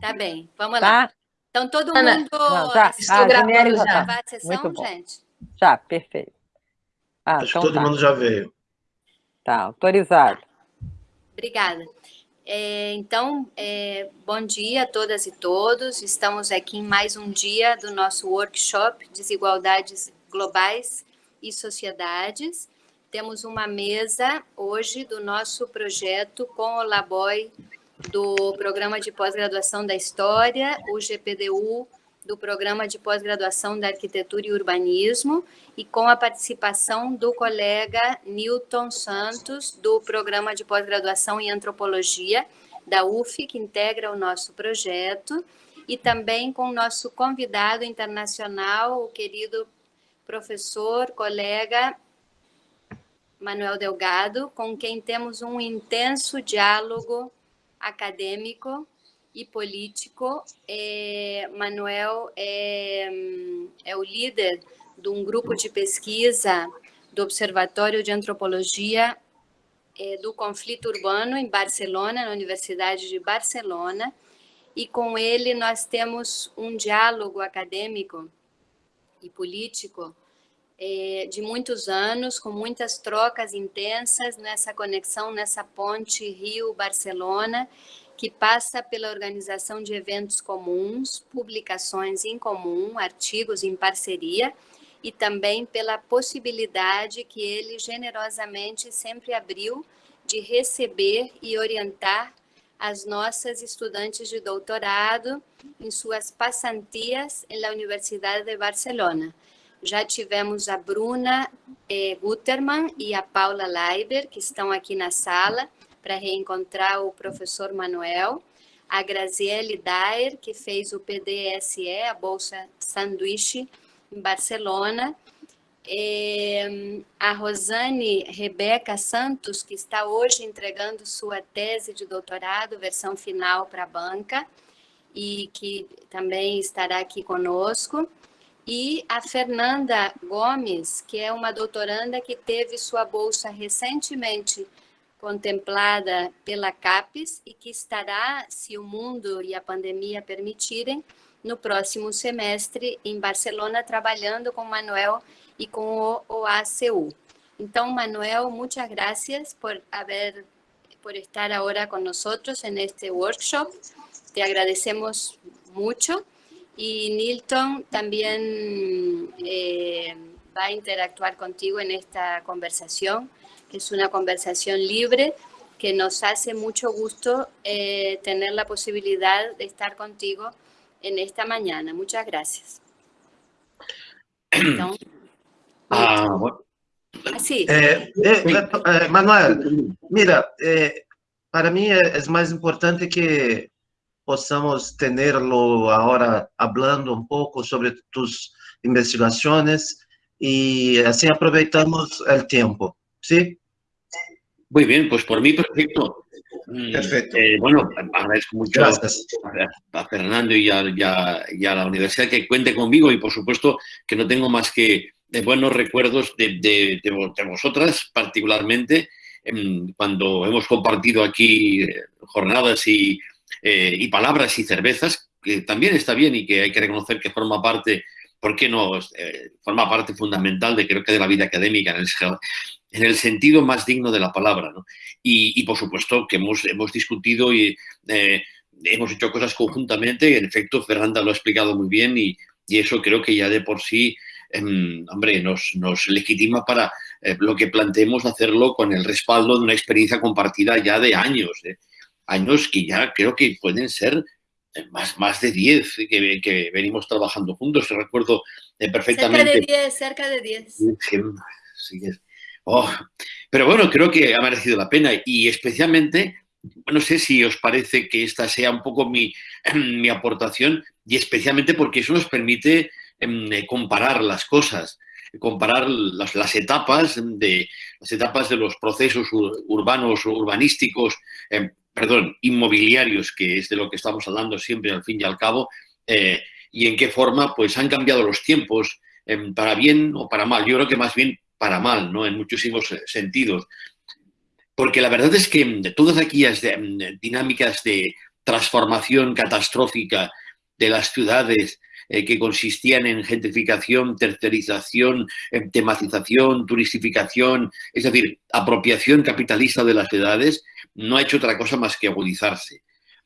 Tá bem, vamos lá. Tá? Então, todo Ana, mundo não, já. assistiu Ah, gravando já já tá. a sessão, Muito bom. gente? Já, perfeito. Ah, Acho então que todo tá. mundo já veio. Tá, autorizado. Obrigada. É, então, é, bom dia a todas e todos. Estamos aqui em mais um dia do nosso workshop Desigualdades Globais e Sociedades. Temos uma mesa hoje do nosso projeto com o Laboy do Programa de Pós-Graduação da História, o GPDU do Programa de Pós-Graduação da Arquitetura e Urbanismo e com a participação do colega Newton Santos, do Programa de Pós-Graduação em Antropologia da UF, que integra o nosso projeto, e também com o nosso convidado internacional, o querido professor, colega Manuel Delgado, com quem temos um intenso diálogo acadêmico e político. É, Manuel é, é o líder de um grupo de pesquisa do Observatório de Antropologia é, do Conflito Urbano em Barcelona, na Universidade de Barcelona, e com ele nós temos um diálogo acadêmico e político é, de muitos anos, com muitas trocas intensas nessa conexão, nessa ponte Rio-Barcelona, que passa pela organização de eventos comuns, publicações em comum, artigos em parceria, e também pela possibilidade que ele generosamente sempre abriu de receber e orientar as nossas estudantes de doutorado em suas passantias na Universidade de Barcelona. Já tivemos a Bruna eh, Gutermann e a Paula Leiber, que estão aqui na sala, para reencontrar o professor Manuel, a Graziele Daer, que fez o PDSE, a Bolsa Sanduíche, em Barcelona, é, a Rosane Rebeca Santos, que está hoje entregando sua tese de doutorado, versão final para a banca, e que também estará aqui conosco, e a Fernanda Gomes, que é uma doutoranda que teve sua bolsa recentemente contemplada pela CAPES e que estará, se o mundo e a pandemia permitirem, no próximo semestre em Barcelona, trabalhando com Manuel e com o OACU. Então, Manuel, muchas gracias por por estar ahora con nosotros en este workshop. Te agradecemos mucho. Y Nilton también eh, va a interactuar contigo en esta conversación, que es una conversación libre, que nos hace mucho gusto eh, tener la posibilidad de estar contigo en esta mañana. Muchas gracias. Ah, bueno. así. Eh, eh, eh, Manuel, mira, eh, para mí es más importante que possamos tenerlo ahora hablando un poco sobre tus investigaciones y así aprovechamos el tiempo, ¿sí? Muy bien, pues por mí perfecto. Perfecto. eh, bueno, agradezco mucho Gracias. a, Fernando y a, y a- y a la universidad que cuente conmigo y por supuesto que no tengo más que de buenos recuerdos de, de- de vosotras particularmente em, cuando hemos compartido aquí eh, jornadas y, eh, y palabras y cervezas, que también está bien y que hay que reconocer que forma parte, ¿por qué no? Eh, forma parte fundamental de creo que de la vida académica en el, en el sentido más digno de la palabra. ¿no? Y, por supuesto que hemos, hemos discutido y eh, hemos hecho cosas conjuntamente. En efecto, Fernanda lo ha explicado muy bien y, y eso creo que ya de por sí, em, hombre, nos, nos legitima para lo que planteemos hacerlo con el respaldo de una experiencia compartida ya de años. Años que ya creo que pueden ser eh, más, más de 10 que, que venimos trabajando juntos. Recuerdo eh, Cerca perfectamente. de 10, cerca de 10. Virgen, sí oh, Pero bueno, creo que ha merecido la pena y especialmente, no sé si os parece que esta sea un poco mi, mi aportación y especialmente porque eso nos permite em, eh, comparar las cosas, comparar las, las etapas de las etapas de los procesos ur- urbanos, urbanísticos, em, perdón, inmobiliarios, que es de lo que estamos hablando siempre al fin y al cabo, eh, y en qué forma pues han cambiado los tiempos em, para bien o para mal. Yo creo que más bien para mal, ¿no? En muchísimos eh, sentidos. Porque la verdad es que mm, todas aquellas mm, dinámicas de, transformación catastrófica de las ciudades eh, que consistían en gentrificación, tercerización, tematización, turistificación, es decir, apropiación capitalista de las ciudades, no ha hecho otra cosa más que agudizarse.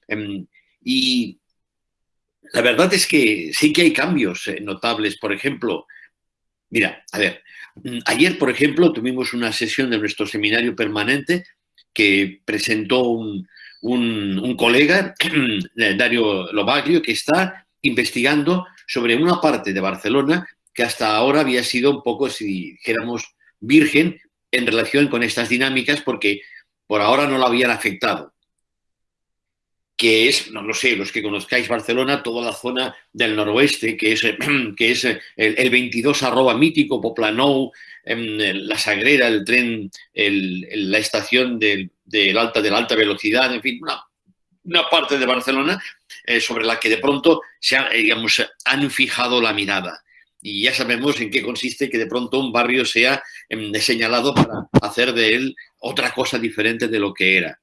Em, y la verdad es que sí que hay cambios eh, notables. Por ejemplo, mira, a ver, mm, ayer, por ejemplo, tuvimos una sesión de nuestro seminario permanente que presentó un, colega, Dario Lobaglio, que está investigando sobre una parte de Barcelona que hasta ahora había sido un poco, si dijéramos, virgen en relación con estas dinámicas porque por ahora no lo habían afectado que es, no lo sé, los que conozcáis Barcelona, toda la zona del noroeste, que es, que es el, 22 arroba mítico, Poplanou, em, la Sagrera, el tren, la estación del, alta, de la alta velocidad, en fin, una, parte de Barcelona eh, sobre la que de pronto se digamos, han fijado la mirada. Y ya sabemos en qué consiste que de pronto un barrio sea em, señalado para hacer de él otra cosa diferente de lo que era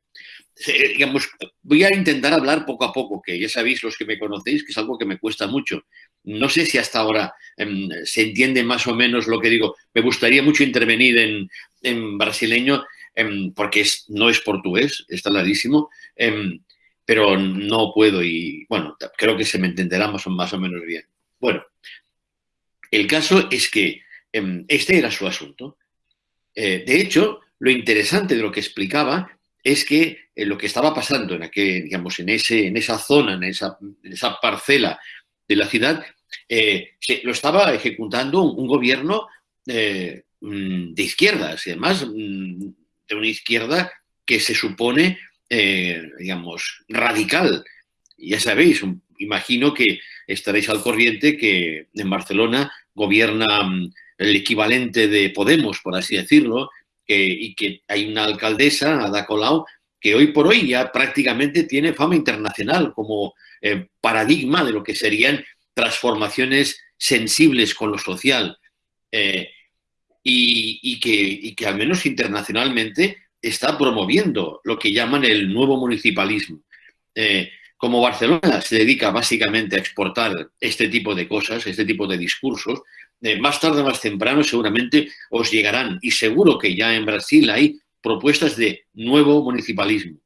digamos, voy a intentar hablar poco a poco, que ya sabéis los que me conocéis que es algo que me cuesta mucho. No sé si hasta ahora em, se entiende más o menos lo que digo. Me gustaría mucho intervenir en, brasileño em, porque no es portugués, está clarísimo, em, pero no puedo y, bueno, creo que se me entenderá más o, más o menos bien. Bueno, el caso es que este era su asunto. Eh, de hecho, lo interesante de lo que explicaba es que eh, lo que estaba pasando en, aquel, digamos, en, ese, en esa zona, en esa, esa parcela de la ciudad, eh, lo estaba ejecutando un, gobierno eh, mm, de izquierdas, y además mm, de una izquierda que se supone, digamos, radical. Ya sabéis, imagino que estaréis al corriente que en Barcelona gobierna mm, el equivalente de Podemos, por así decirlo, y que hay una alcaldesa, Ada Colau, que hoy por hoy ya prácticamente tiene fama internacional como eh, paradigma de lo que serían transformaciones sensibles con lo social eh, y, que, que, al menos internacionalmente está promoviendo lo que llaman el nuevo municipalismo. Eh, como Barcelona se dedica básicamente a exportar este tipo de cosas, este tipo de discursos, más tarde o más temprano seguramente os llegarán. Y seguro que ya en Brasil hay propuestas de nuevo municipalismo.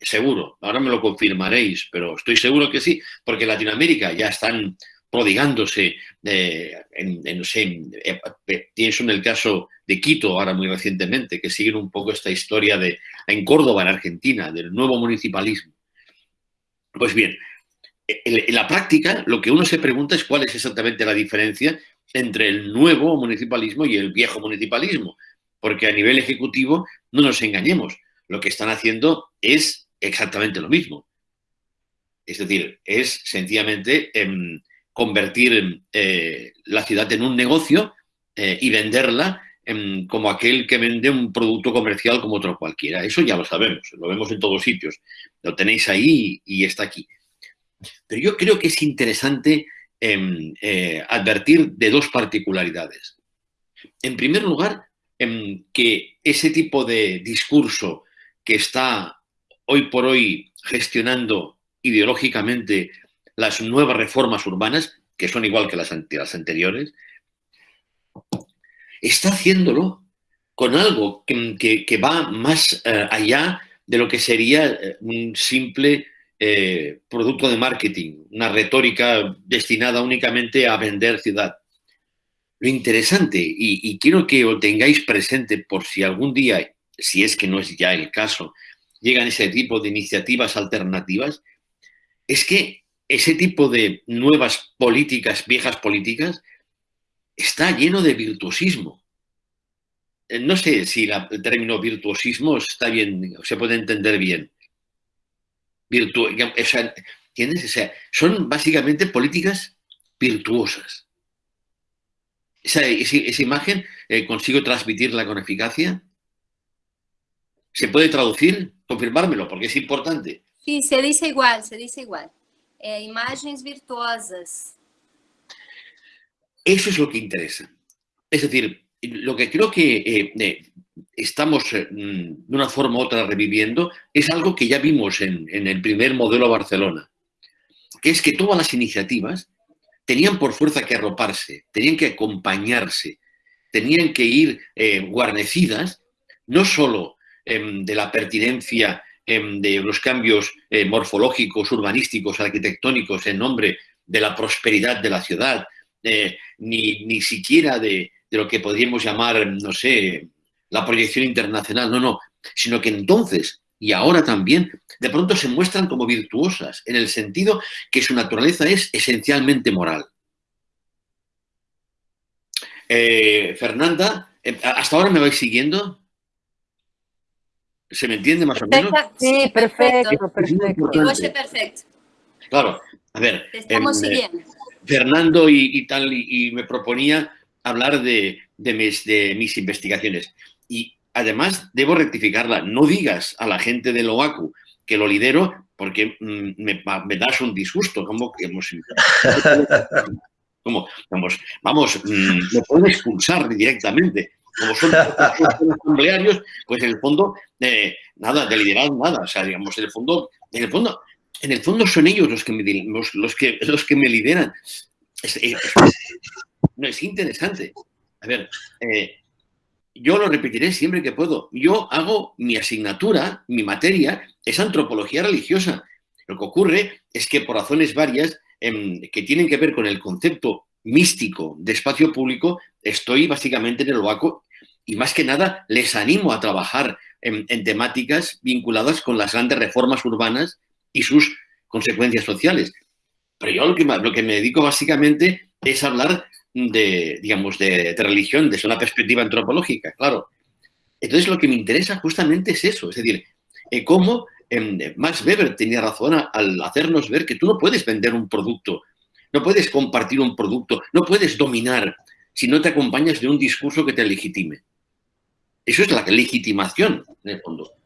Seguro, ahora me lo confirmaréis, pero estoy seguro que sí, porque en Latinoamérica ya están prodigándose, eh, en, no sé, eh, pienso en el caso de Quito ahora muy recientemente, que siguen un poco esta historia de en Córdoba, en Argentina, del nuevo municipalismo. Pues bien, en la práctica lo que uno se pregunta es cuál es exactamente la diferencia entre el nuevo municipalismo y el viejo municipalismo, porque a nivel ejecutivo, no nos engañemos, lo que están haciendo es exactamente lo mismo. Es decir, es sencillamente em, convertir eh, la ciudad en un negocio eh, y venderla em, como aquel que vende un producto comercial como otro cualquiera. Eso ya lo sabemos, lo vemos en todos sitios. Lo tenéis ahí y está aquí. Pero yo creo que es interesante Em, eh, advertir de dos particularidades. En primer lugar, em, que ese tipo de discurso que está hoy por hoy gestionando ideológicamente las nuevas reformas urbanas, que son igual que las, anteriores, está haciéndolo con algo que, va más eh, allá de lo que sería eh, un simple eh, producto de marketing, una retórica destinada únicamente a vender ciudad. Lo interesante, y, quiero que lo tengáis presente por si algún día, si es que no es ya el caso, llegan ese tipo de iniciativas alternativas, es que ese tipo de nuevas políticas, viejas políticas, está lleno de virtuosismo. Eh, no sé si el término virtuosismo está bien, se puede entender bien ¿Entiendes? O sea, son básicamente políticas virtuosas. Esa, esa, imagen eh, consigo transmitirla con eficacia. ¿Se puede traducir? Confirmármelo, porque es importante. Sí, se dice igual, se dice igual. Eh, imágenes virtuosas. Eso es lo que interesa. Es decir, lo que creo que eh, estamos eh, mm, de una forma u otra reviviendo es algo que ya vimos en, el primer modelo Barcelona, que es que todas las iniciativas tenían por fuerza que arroparse, tenían que acompañarse, tenían que ir eh, guarnecidas no solo em, de la pertinencia em, de los cambios eh, morfológicos, urbanísticos, arquitectónicos en nombre de la prosperidad de la ciudad, ni, ni, siquiera de, de lo que podríamos llamar, no sé, la proyección internacional, no, no, sino que entonces y ahora también, de pronto se muestran como virtuosas, en el sentido que su naturaleza es esencialmente moral. Eh, Fernanda, eh, ¿hasta ahora me vais siguiendo? ¿Se me entiende más o menos? Sí, perfecto, perfecto. perfecto. Claro, a ver. estamos em, siguiendo. Fernando y, tal, y, me proponía hablar de, mis, de mis investigaciones. Y además debo rectificarla, no digas a la gente de OACU que lo lidero porque mm, me, das un disgusto, como que hemos... Como, vamos, vamos, mm, me pueden expulsar directamente. Como son asamblearios, pues en el fondo, eh, nada, de liderazgo, nada. O sea, digamos, en el fondo, en el fondo, en el fondo son ellos los que me, los, que, los que me lideran. no, es interesante. A ver, eh, yo lo repetiré siempre que puedo. Yo hago mi asignatura, mi materia, es antropología religiosa. Lo que ocurre es que por razones varias em, que tienen que ver con el concepto místico de espacio público, estoy básicamente en el OACO y más que nada les animo a trabajar en, temáticas vinculadas con las grandes reformas urbanas y sus consecuencias sociales. Pero yo lo que, lo que me dedico básicamente es hablar de, digamos, de, religión desde una perspectiva antropológica, claro. Entonces lo que me interesa justamente es eso, es decir, eh, cómo eh, Max Weber tenía razón al hacernos ver que tú no puedes vender un producto, no puedes compartir un producto, no puedes dominar si no te acompañas de un discurso que te legitime. Eso es la legitimación, en el fondo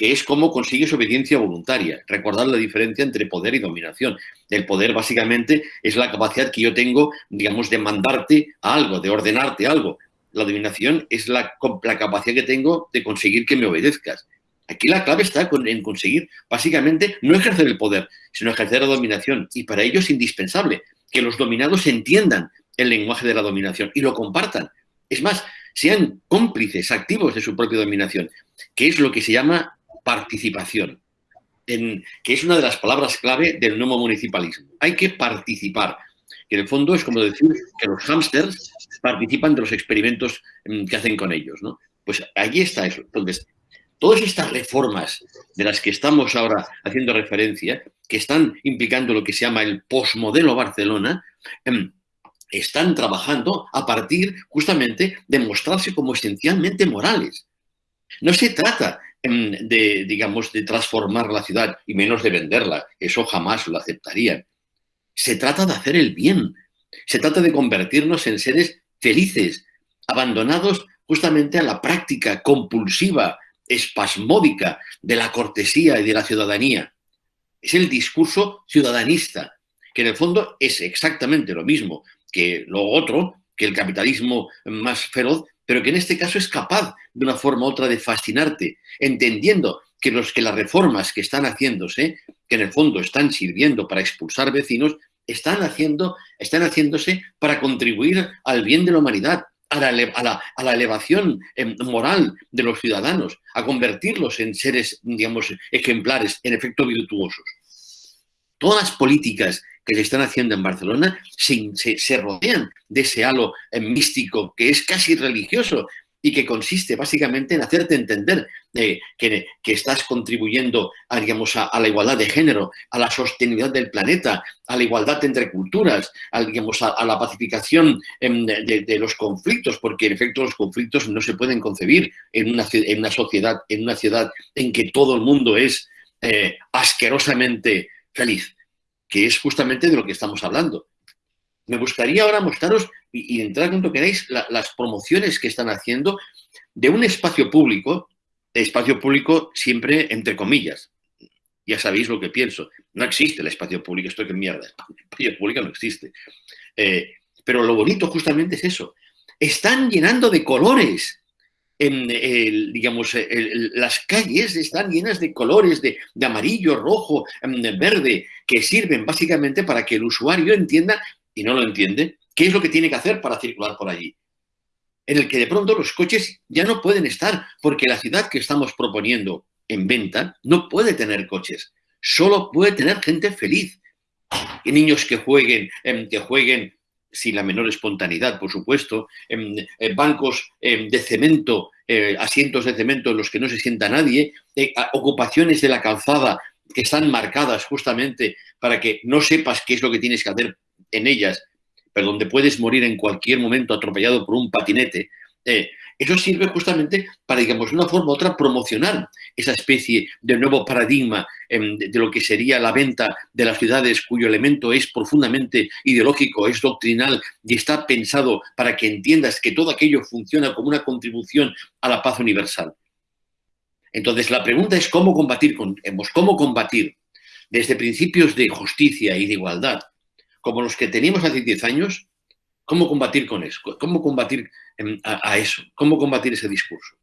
que es cómo consigues obediencia voluntaria. Recordar la diferencia entre poder y dominación. El poder básicamente es la capacidad que yo tengo, digamos, de mandarte a algo, de ordenarte algo. La dominación es la, capacidad que tengo de conseguir que me obedezcas. Aquí la clave está en conseguir, básicamente, no ejercer el poder, sino ejercer la dominación. Y para ello es indispensable que los dominados entiendan el lenguaje de la dominación y lo compartan. Es más, sean cómplices activos de su propia dominación, que es lo que se llama participación, en, que es una de las palabras clave del nuevo municipalismo. Hay que participar, que en el fondo es como decir que los hámsters participan de los experimentos mm, que hacen con ellos. ¿no? Pues ahí está eso. Entonces, todas estas reformas de las que estamos ahora haciendo referencia, que están implicando lo que se llama el posmodelo Barcelona, em, están trabajando a partir justamente de mostrarse como esencialmente morales. No se trata de, digamos, de transformar la ciudad y menos de venderla. Eso jamás lo aceptarían. Se trata de hacer el bien. Se trata de convertirnos en seres felices, abandonados justamente a la práctica compulsiva, espasmódica de la cortesía y de la ciudadanía. Es el discurso ciudadanista, que en el fondo es exactamente lo mismo que lo otro, que el capitalismo más feroz, pero que en este caso es capaz de una forma u otra de fascinarte, entendiendo que, los, que las reformas que están haciéndose, que en el fondo están sirviendo para expulsar vecinos, están, haciendo, están haciéndose para contribuir al bien de la humanidad, a la, a la, elevación em, moral de los ciudadanos, a convertirlos en seres, digamos, ejemplares, en efecto virtuosos. Todas las políticas que se están haciendo en Barcelona se, rodean de ese halo eh, místico que es casi religioso y que consiste básicamente en hacerte entender eh, que, estás contribuyendo a, digamos, a, la igualdad de género, a la sostenibilidad del planeta, a la igualdad entre culturas, a, digamos, a, la pacificación em, de, los conflictos, porque en efecto los conflictos no se pueden concebir en una, en una sociedad, en una ciudad en que todo el mundo es eh, asquerosamente feliz que es justamente de lo que estamos hablando. Me gustaría ahora mostraros y, entrar cuando queráis las promociones que están haciendo de un espacio público, espacio público siempre entre comillas. Ya sabéis lo que pienso. No existe el espacio público, esto que mierda. El espacio público no existe. Eh, pero lo bonito justamente es eso. Están llenando de colores digamos, las calles están llenas de colores de, amarillo, rojo, em, verde, que sirven básicamente para que el usuario entienda, y no lo entiende, qué es lo que tiene que hacer para circular por allí. En el que de pronto los coches ya no pueden estar, porque la ciudad que estamos proponiendo en venta no puede tener coches, solo puede tener gente feliz. Y niños que jueguen, em, que jueguen sin la menor espontaneidad, por supuesto, en, bancos de cemento, eh, asientos de cemento en los que no se sienta nadie, eh, ocupaciones de la calzada que están marcadas justamente para que no sepas qué es lo que tienes que hacer en ellas, pero donde puedes morir en cualquier momento atropellado por un patinete. Eh, eso sirve justamente para, digamos, de una forma u otra promocionar esa especie de nuevo paradigma em, de lo que sería la venta de las ciudades cuyo elemento es profundamente ideológico, es doctrinal y está pensado para que entiendas que todo aquello funciona como una contribución a la paz universal. Entonces, la pregunta es cómo combatir, cómo combatir desde principios de justicia y de igualdad, como los que teníamos hace 10 años, cómo combatir con eso, cómo combatir a, eso? ¿Cómo combatir ese discurso?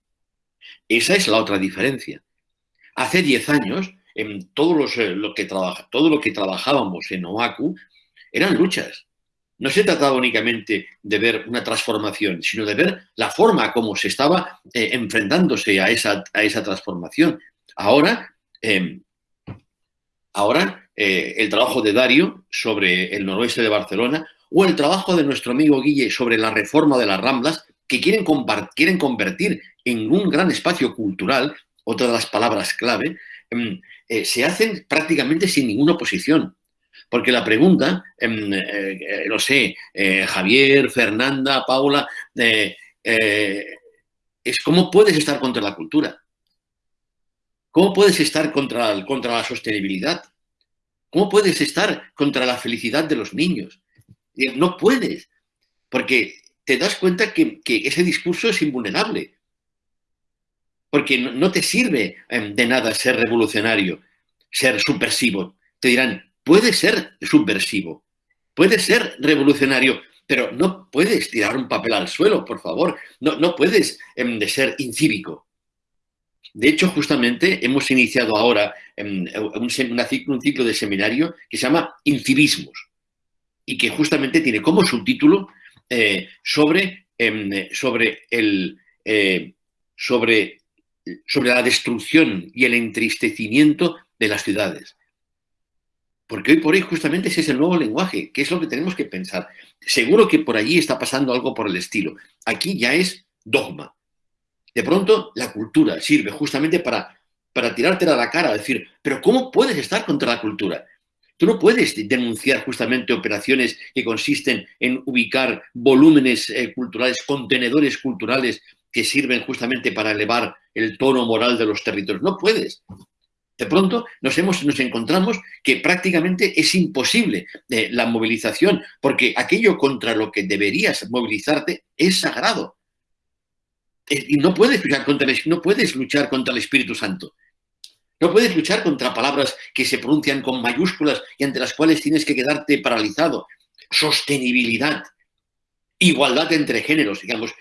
Esa es la otra diferencia. Hace 10 años, en todos eh, lo que trabaja, todo lo que trabajábamos en OACU eran luchas. No se trataba únicamente de ver una transformación, sino de ver la forma como se estaba eh, enfrentándose a esa, a esa transformación. Ahora, em, ahora eh, el trabajo de Dario sobre el noroeste de Barcelona o el trabajo de nuestro amigo Guille sobre la reforma de las Ramblas, que quieren, convertir en un gran espacio cultural, otra de las palabras clave, em, eh, se hacen prácticamente sin ninguna oposición. Porque la pregunta, em, eh, eh, no sé, Javier, Fernanda, Paula, es cómo puedes estar contra la cultura. ¿Cómo puedes estar contra, contra la sostenibilidad? ¿Cómo puedes estar contra la felicidad de los niños? No puedes, porque te das cuenta que, ese discurso es invulnerable. Porque no, te sirve em, de nada ser revolucionario, ser subversivo. Te dirán, puede ser subversivo, puede ser revolucionario, pero no puedes tirar un papel al suelo, por favor. No, no puedes em, de ser incívico. De hecho, justamente hemos iniciado ahora em, un, ciclo de seminario que se llama Incivismos y que justamente tiene como subtítulo eh, sobre, em, sobre, el, eh, sobre, sobre la destrucción y el entristecimiento de las ciudades. Porque hoy por hoy justamente ese es el nuevo lenguaje, que es lo que tenemos que pensar. Seguro que por allí está pasando algo por el estilo. Aquí ya es dogma. De pronto la cultura sirve justamente para, para tirártela a la cara, decir, pero ¿cómo puedes estar contra la cultura? Tú no puedes denunciar justamente operaciones que consisten en ubicar volúmenes eh, culturales, contenedores culturales que sirven justamente para elevar el tono moral de los territorios. No puedes. De pronto nos, hemos, nos encontramos que prácticamente es imposible eh, la movilización, porque aquello contra lo que deberías movilizarte es sagrado. Eh, y no puedes, contra no puedes luchar contra el Espíritu Santo. No puedes luchar contra palabras que se pronuncian con mayúsculas y ante las cuales tienes que quedarte paralizado. Sostenibilidad, igualdad entre géneros, digamos.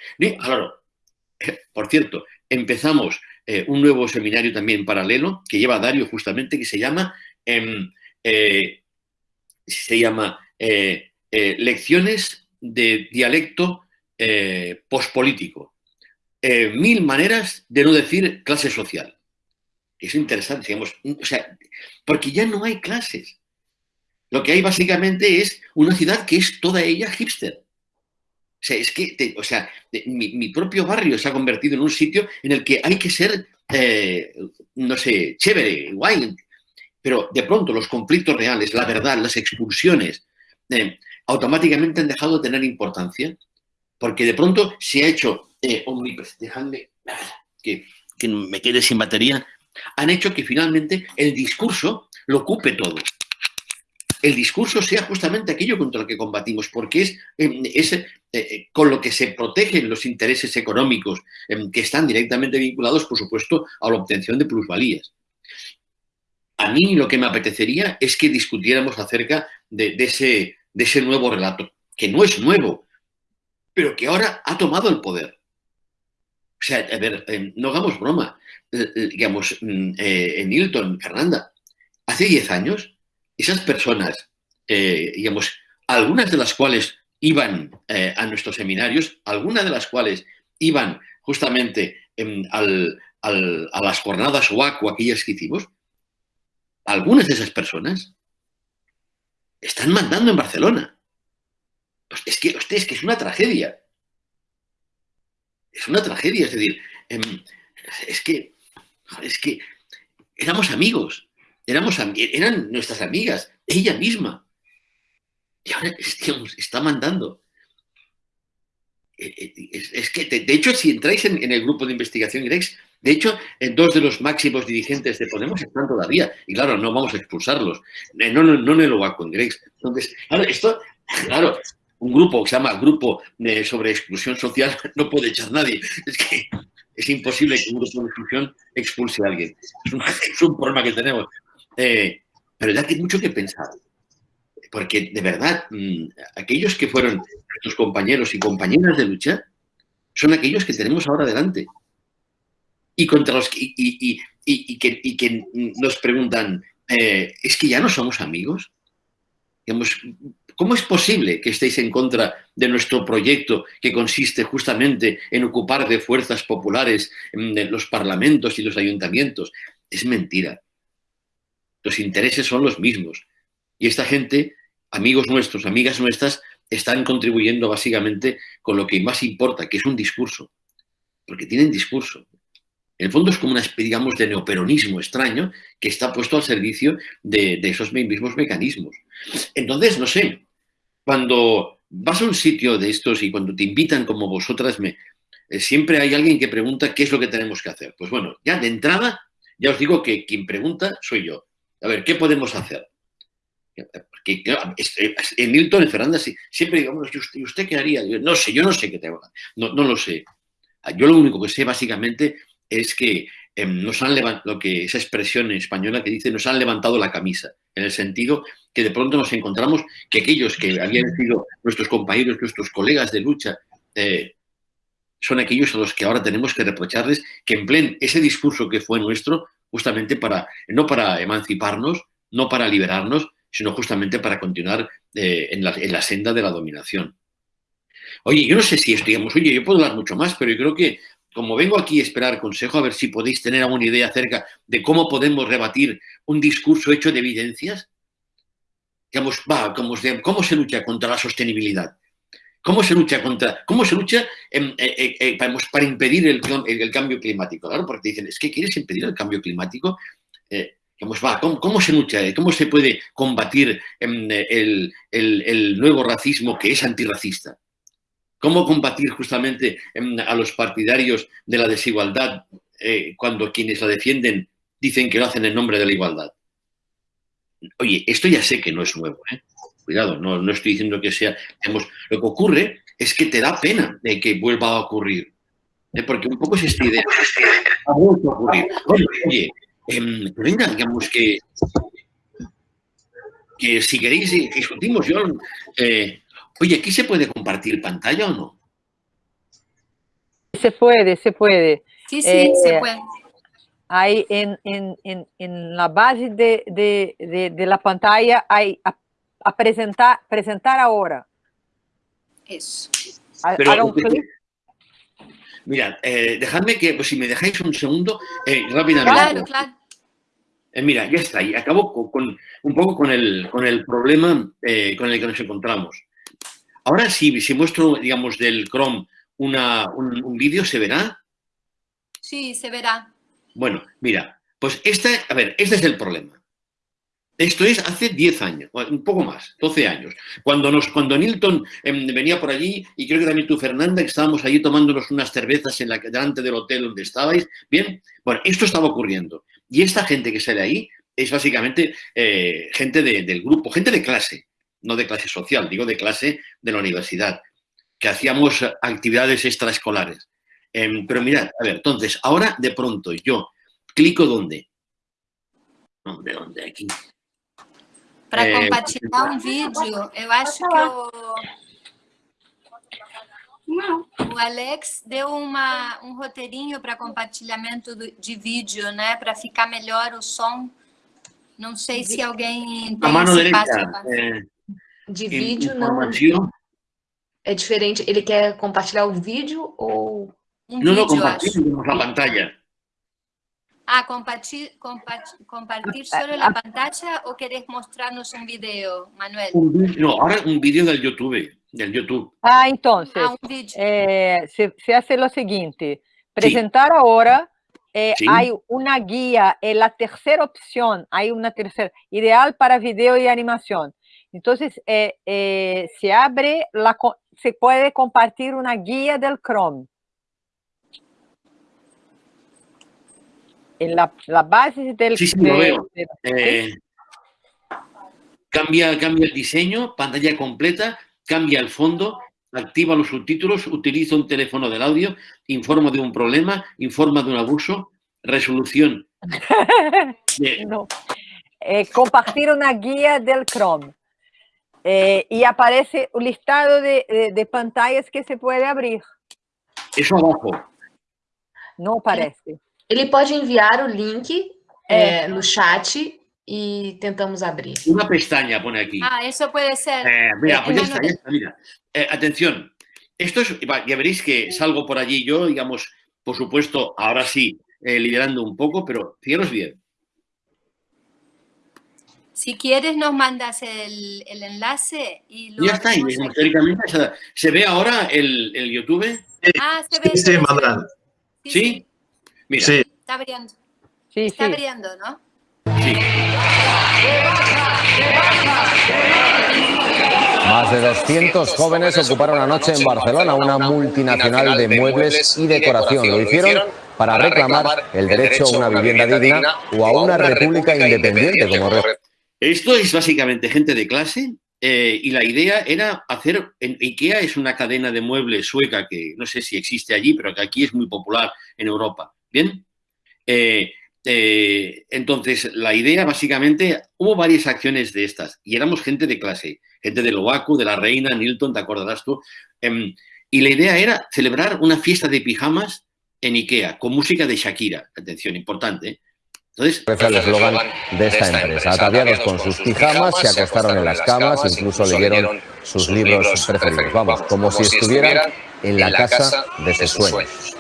por cierto, empezamos eh, un nuevo seminario también paralelo que lleva Dario justamente, que se llama, em, eh, se llama eh, Lecciones de Dialecto Pospolítico. mil maneras de no decir clase social. Es interesante, digamos, o sea, porque ya no hay clases. Lo que hay básicamente es una ciudad que es toda ella hipster. O sea, es que, o sea, mi, propio barrio se ha convertido en un sitio en el que hay que ser, eh, no sé, chévere, guay. Pero de pronto los conflictos reales, la verdad, las expulsiones, eh, automáticamente han dejado de tener importancia porque de pronto se ha hecho eh, Dejadme que, que me quede sin batería han hecho que finalmente el discurso lo ocupe todo. El discurso sea justamente aquello contra lo que combatimos, porque es, em, eh, eh, con lo que se protegen los intereses económicos em, que están directamente vinculados, por supuesto, a la obtención de plusvalías. A mí lo que me apetecería es que discutiéramos acerca de, ese, nuevo relato, que no es nuevo, pero que ahora ha tomado el poder O sea, a ver, eh, no hagamos broma. Eh, eh, digamos, mm, en Hilton, Fernanda, hace 10 años, esas personas, digamos, algunas de las cuales iban a nuestros seminarios, algunas de las cuales iban justamente em, a las jornadas OAC o aquellas que hicimos, algunas de esas personas están mandando en Barcelona. Pues es que, usted, es que es una tragedia. Es una tragedia, es decir, em, es que, es que éramos amigos, éramos, eran nuestras amigas, ella misma. Y ahora, está mandando. Eh, eh, es, que, de, hecho, si entráis en, el grupo de investigación Grex, de hecho, dos de los máximos dirigentes de Podemos están todavía. Y claro, no vamos a expulsarlos. Eh, no, no, no en el OAC con Grex. Entonces, claro, esto, claro, un grupo que se llama Grupo sobre Exclusión Social no puede echar nadie. Es que es imposible que un grupo de exclusión expulse a alguien. Es un, problema que tenemos. Pero ya que mucho que pensar porque de verdad, mm, aquellos que fueron nuestros compañeros y compañeras de lucha son aquellos que tenemos ahora delante. Y contra los que, y, que, nos preguntan, eh, ¿es que ya no somos amigos? ¿Cómo es posible que estéis en contra de nuestro proyecto que consiste justamente en ocupar de fuerzas populares en los parlamentos y los ayuntamientos? Es mentira. Los intereses son los mismos. Y esta gente, amigos nuestros, amigas nuestras, están contribuyendo básicamente con lo que más importa, que es un discurso. Porque tienen discurso. En el fondo es como una especie, digamos, de neoperonismo extraño que está puesto al servicio de, esos mismos mecanismos. Entonces, no sé, cuando vas a un sitio de estos y cuando te invitan como vosotras, me, eh, siempre hay alguien que pregunta qué es lo que tenemos que hacer. Pues bueno, ya de entrada, ya os digo que quien pregunta soy yo. A ver, ¿qué podemos hacer? Porque en Milton, en Fernanda, siempre digamos, ¿y usted, qué haría? no sé, yo no sé qué tengo no, no lo sé. Yo lo único que sé básicamente es que em, nos han levantado, lo que esa expresión española que dice, nos han levantado la camisa, en el sentido que de pronto nos encontramos que aquellos que habían sido nuestros compañeros, nuestros colegas de lucha, eh, son aquellos a los que ahora tenemos que reprocharles que empleen ese discurso que fue nuestro justamente para, no para emanciparnos, no para liberarnos, sino justamente para continuar eh, en, la, senda de la dominación. Oye, yo no sé si esto, digamos, oye, yo puedo hablar mucho más, pero yo creo que como vengo aquí a esperar consejo, a ver si podéis tener alguna idea acerca de cómo podemos rebatir un discurso hecho de evidencias, digamos, va, ¿cómo se lucha contra la sostenibilidad? ¿Cómo se lucha contra, cómo se lucha eh, eh, para, impedir el, cambio climático? Claro, porque dicen, es que quieres impedir el cambio climático. ¿cómo, se lucha? ¿Cómo se puede combatir em, el, nuevo racismo que es antirracista? ¿Cómo combatir justamente em, a los partidarios de la desigualdad eh, cuando quienes la defienden dicen que lo hacen en nombre de la igualdad? Oye, esto ya sé que no es nuevo, ¿eh? Cuidado, no, estoy diciendo que sea... lo que ocurre es que te da pena de que vuelva a ocurrir. ¿eh? Porque un poco es esta idea. Ha vuelto a ocurrir. oye Em, venga, digamos que, que si queréis eh, discutimos, yo, eh, oye, ¿aquí se puede compartir pantalla o no? Se puede, se puede. Sí, sí, se eh, puede. Ahí en, en, en, en la base de, de, de, la pantalla hay a, presentar, presentar ahora. Eso. Pero, Mira, dejadme que, pues si me dejáis un segundo, rápidamente. Claro, claro. Eh, mira, ya está, y acabo con, un poco con el, con el problema eh, con el que nos encontramos. Ahora, si, si muestro, digamos, del Chrome una, un, vídeo, ¿se verá? Sí, se verá. Bueno, mira, pues este, a ver, este es el problema. Esto es hace 10 años, un poco más, 12 años. Cuando, nos, cuando Nilton em, venía por allí, y creo que también tú, Fernanda, que estábamos allí tomándonos unas cervezas en la, delante del hotel donde estabais, bien, bueno, esto estaba ocurriendo. Y esta gente que sale ahí es básicamente eh, gente del grupo, gente de clase, no de clase social, digo de clase de la universidad, que hacíamos actividades extraescolares. Em, pero mirad, a ver, entonces, ahora de pronto yo clico ¿dónde? ¿Dónde, dónde? Aquí. Para eh, compartilhar un vídeo, eu acho que O Alex deu uma, um roteirinho para compartilhamento do, de vídeo, né? Para ficar melhor o som. Não sei se alguém tem A mano esse passo passo. eh, De vídeo não é diferente. Ele quer compartilhar o vídeo ou Um no, vídeo, eu acho. compartimos la pantalla. Ah, compartir, compartir, compartir sobre la pantalla o querés mostrarnos un video, Manuel? No, ahora un vídeo del YouTube, del YouTube. Ah, entonces, Ah, eh, se, se hace lo siguiente, presentar ahora, eh, Sí. hay una guía, en la tercera opción, hay una tercera, ideal para video y animación. Entonces, eh, eh, se abre, la, se puede compartir una guía del Chrome. En la, la base del... Sí, sí, lo veo. de- Eh, cambia, cambia el diseño, pantalla completa, cambia el fondo, activa los subtítulos, utiliza un teléfono del audio, informa de un problema, informa de un abuso, resolución. No. Eh, compartir una guía del Chrome. Eh, y aparece un listado de, de- de pantallas que se puede abrir. eso abajo. No parece. Ele pode enviar o link É. é, no chat e tentamos abrir. Una pestaña pone aquí. Ah, eso puede ser. Eh, mira, Eh, pues ya está, ya está, mira. Eh, atención, esto es, ya veréis que salgo por allí yo, digamos, por supuesto, ahora sí, eh, liderando un poco, pero fijaros bien. Si quieres, nos mandas el, el enlace y lo Ya está, aquí. teóricamente se, ve ahora el, el YouTube. Ah, se ve. Sí, se sí. Manuel. ¿Sí? Mira, Sí, Está abriendo. Sí, Está sí. abriendo, ¿no? sí. Más de 200 jóvenes ocuparon anoche en Barcelona una multinacional de muebles y decoración. Lo hicieron para reclamar el derecho a una vivienda digna o a una república independiente como Esto es básicamente gente de clase eh, y la idea era hacer, en IKEA es una cadena de muebles sueca que no sé si existe allí, pero que aquí es muy popular en Europa. ¿Bien? Eh, eh, entonces, la idea básicamente, hubo varias acciones de estas y éramos gente de clase, gente de Loaco, de la Reina, Nilton, ¿te acordarás tú? Em, y la idea era celebrar una fiesta de pijamas en IKEA con música de Shakira. Atención, importante. ¿eh? Entonces, Parece el eslogan de esta empresa. Ataviados con sus pijamas, se acostaron en las camas, incluso leyeron sus libros preferidos. Vamos, como si estuvieran en la casa de sus sueños.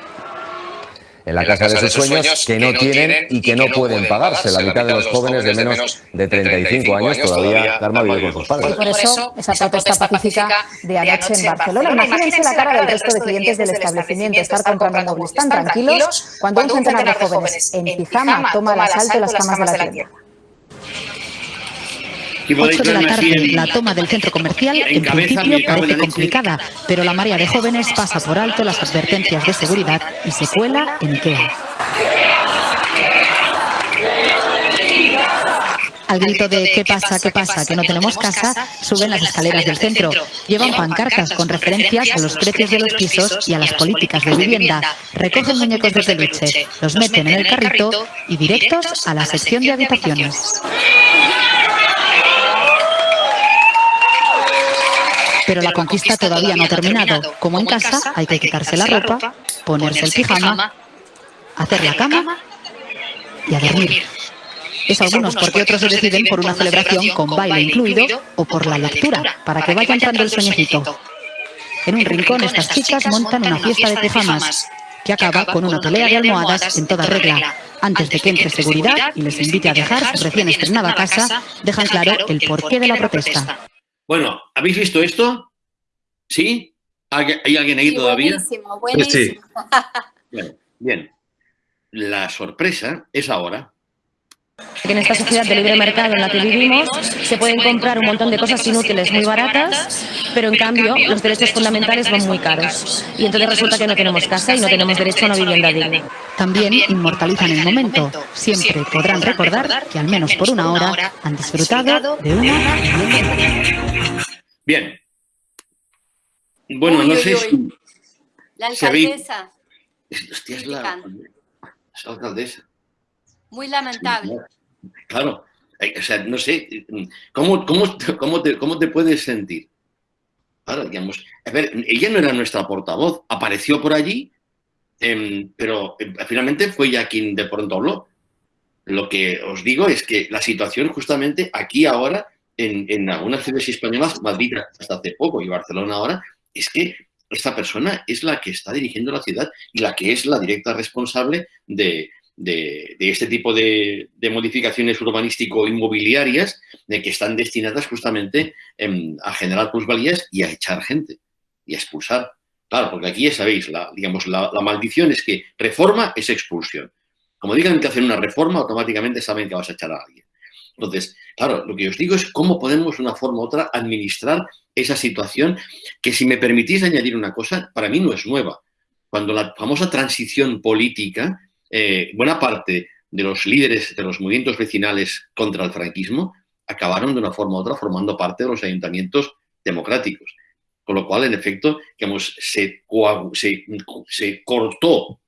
En la casa de sus sueños que no tienen y que no pueden pagarse. La mitad de los jóvenes de menos de 35 años todavía Karma vive con sus Y padres. por eso, esa protesta pacífica de anoche en Barcelona. Imagínense la cara del resto de clientes del establecimiento, estar comprando muebles tan tranquilos cuando un centenar de jóvenes en pijama toma el asalto de las camas de la tienda. Aquí podéis 8 de la tarde, la toma del centro comercial en principio parece complicada, pero la marea de jóvenes pasa por alto las advertencias de seguridad y se cuela en Ikea. Al grito de ¿qué pasa, qué pasa, que no tenemos casa? suben las escaleras del centro. Llevan pancartas con referencias a los precios de los pisos y a las políticas de vivienda. Recogen muñecos de peluche, los meten en el carrito y directos a la sección de habitaciones. Pero la conquista todavía no ha terminado. Como en casa, hay que quitarse la ropa, ponerse el pijama, hacer la cama y a dormir. Eso algunos porque otros se deciden por una celebración con baile incluido o por la lectura, para que vaya entrando el sueñecito. En un rincón estas chicas montan una fiesta de pijamas, que acaba con una pelea de almohadas en toda regla. Antes de que entre seguridad y les invite a dejar su recién estrenada casa, dejan claro el porqué de la protesta. Bueno, ¿habéis visto esto? ¿Sí? ¿Hay alguien ahí Sí, todavía? buenísimo, buenísimo. Bien, bien. La sorpresa es ahora. que en esta sociedad de libre mercado en la que vivimos se pueden comprar un montón de cosas inútiles muy baratas, pero en cambio los derechos fundamentales van muy caros. Y entonces resulta que no tenemos casa y no tenemos derecho a una vivienda digna. También inmortalizan el momento. Siempre podrán recordar que al menos por una hora han disfrutado de una. Bien. Bueno, no sé si... La alcaldesa, Hostia, es la, es la alcaldesa. muy lamentable. Claro. O sea, no sé, ¿cómo, cómo, cómo, te, cómo te puedes sentir? Claro, digamos, a ver, ella no era nuestra portavoz, apareció por allí, em, pero em, finalmente fue ella quien de pronto habló. Lo que os digo es que la situación justamente aquí ahora, en, en algunas ciudades españolas, Madrid hasta hace poco y Barcelona ahora, es que esta persona es la que está dirigiendo la ciudad y la que es la directa responsable de, este tipo de, modificaciones urbanístico-inmobiliarias que están destinadas justamente em, a generar plusvalías y a echar gente y a expulsar. Claro, porque aquí ya sabéis, la, digamos, la, maldición es que reforma es expulsión. Como digan que hacen una reforma, automáticamente saben que vas a echar a alguien. Entonces, claro, lo que os digo es cómo podemos de una forma u otra administrar esa situación que, si me permitís añadir una cosa, para mí no es nueva. Cuando la famosa transición política, eh, buena parte de los líderes de los movimientos vecinales contra el franquismo acabaron de una forma u otra formando parte de los ayuntamientos democráticos. Con lo cual, en efecto, se, cortó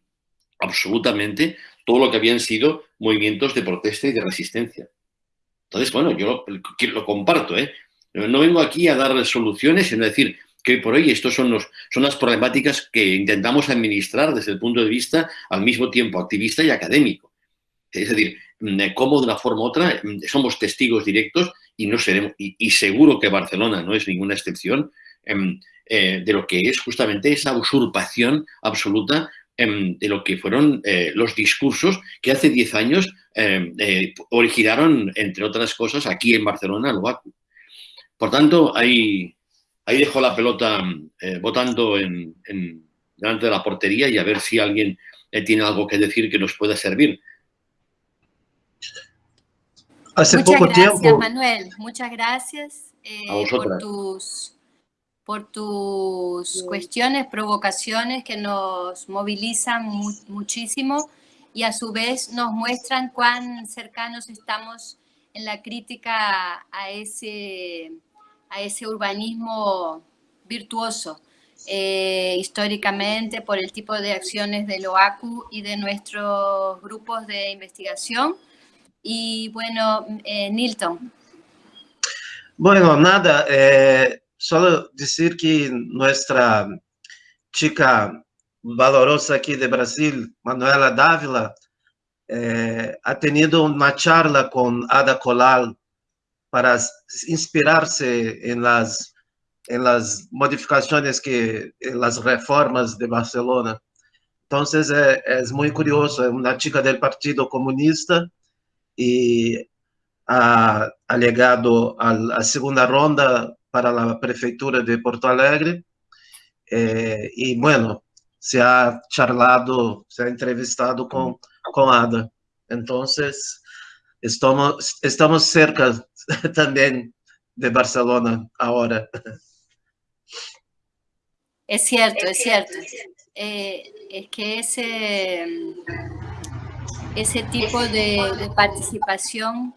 absolutamente todo lo que habían sido movimientos de protesta y de resistencia. Entonces, bueno, yo lo, comparto, ¿eh? No vengo aquí a dar soluciones, sino a decir que por hoy estos son, son las problemáticas que intentamos administrar desde el punto de vista al mismo tiempo activista y académico. Es decir, cómo de una forma u otra somos testigos directos y no seremos, y, seguro que Barcelona no es ninguna excepción, eh, de lo que es justamente esa usurpación absoluta em, de lo que fueron eh, los discursos que hace 10 años em, eh, originaron, entre otras cosas, aquí en Barcelona, lo por tanto, ahí, ahí dejo la pelota eh, votando en, delante de la portería y a ver si alguien eh, tiene algo que decir que nos pueda servir. Hace muchas gracias, Manuel. Muchas gracias eh, por tus, por tus cuestiones, provocaciones que nos movilizan muchísimo y a su vez nos muestran cuán cercanos estamos en la crítica a ese a ese urbanismo virtuoso eh, históricamente por el tipo de acciones del OACU y de nuestros grupos de investigación. Y bueno, eh, Nilton. Bueno, nada, eh, solo decir que nuestra chica valorosa aquí de Brasil, Manuela Dávila, ha tenido una charla con Ada Colau para inspirarse las, en las modificaciones que, las reformas de Barcelona. Entonces es, es muy curioso, es una chica del Partido Comunista y ha, ha llegado a segunda ronda para la prefectura de Porto Alegre eh, y bueno, se ha charlado, se ha entrevistado con, con Ada. Entonces, estamos, estamos cerca también de Barcelona ahora. Es cierto, es cierto. Eh, es que ese, ese tipo de, participación,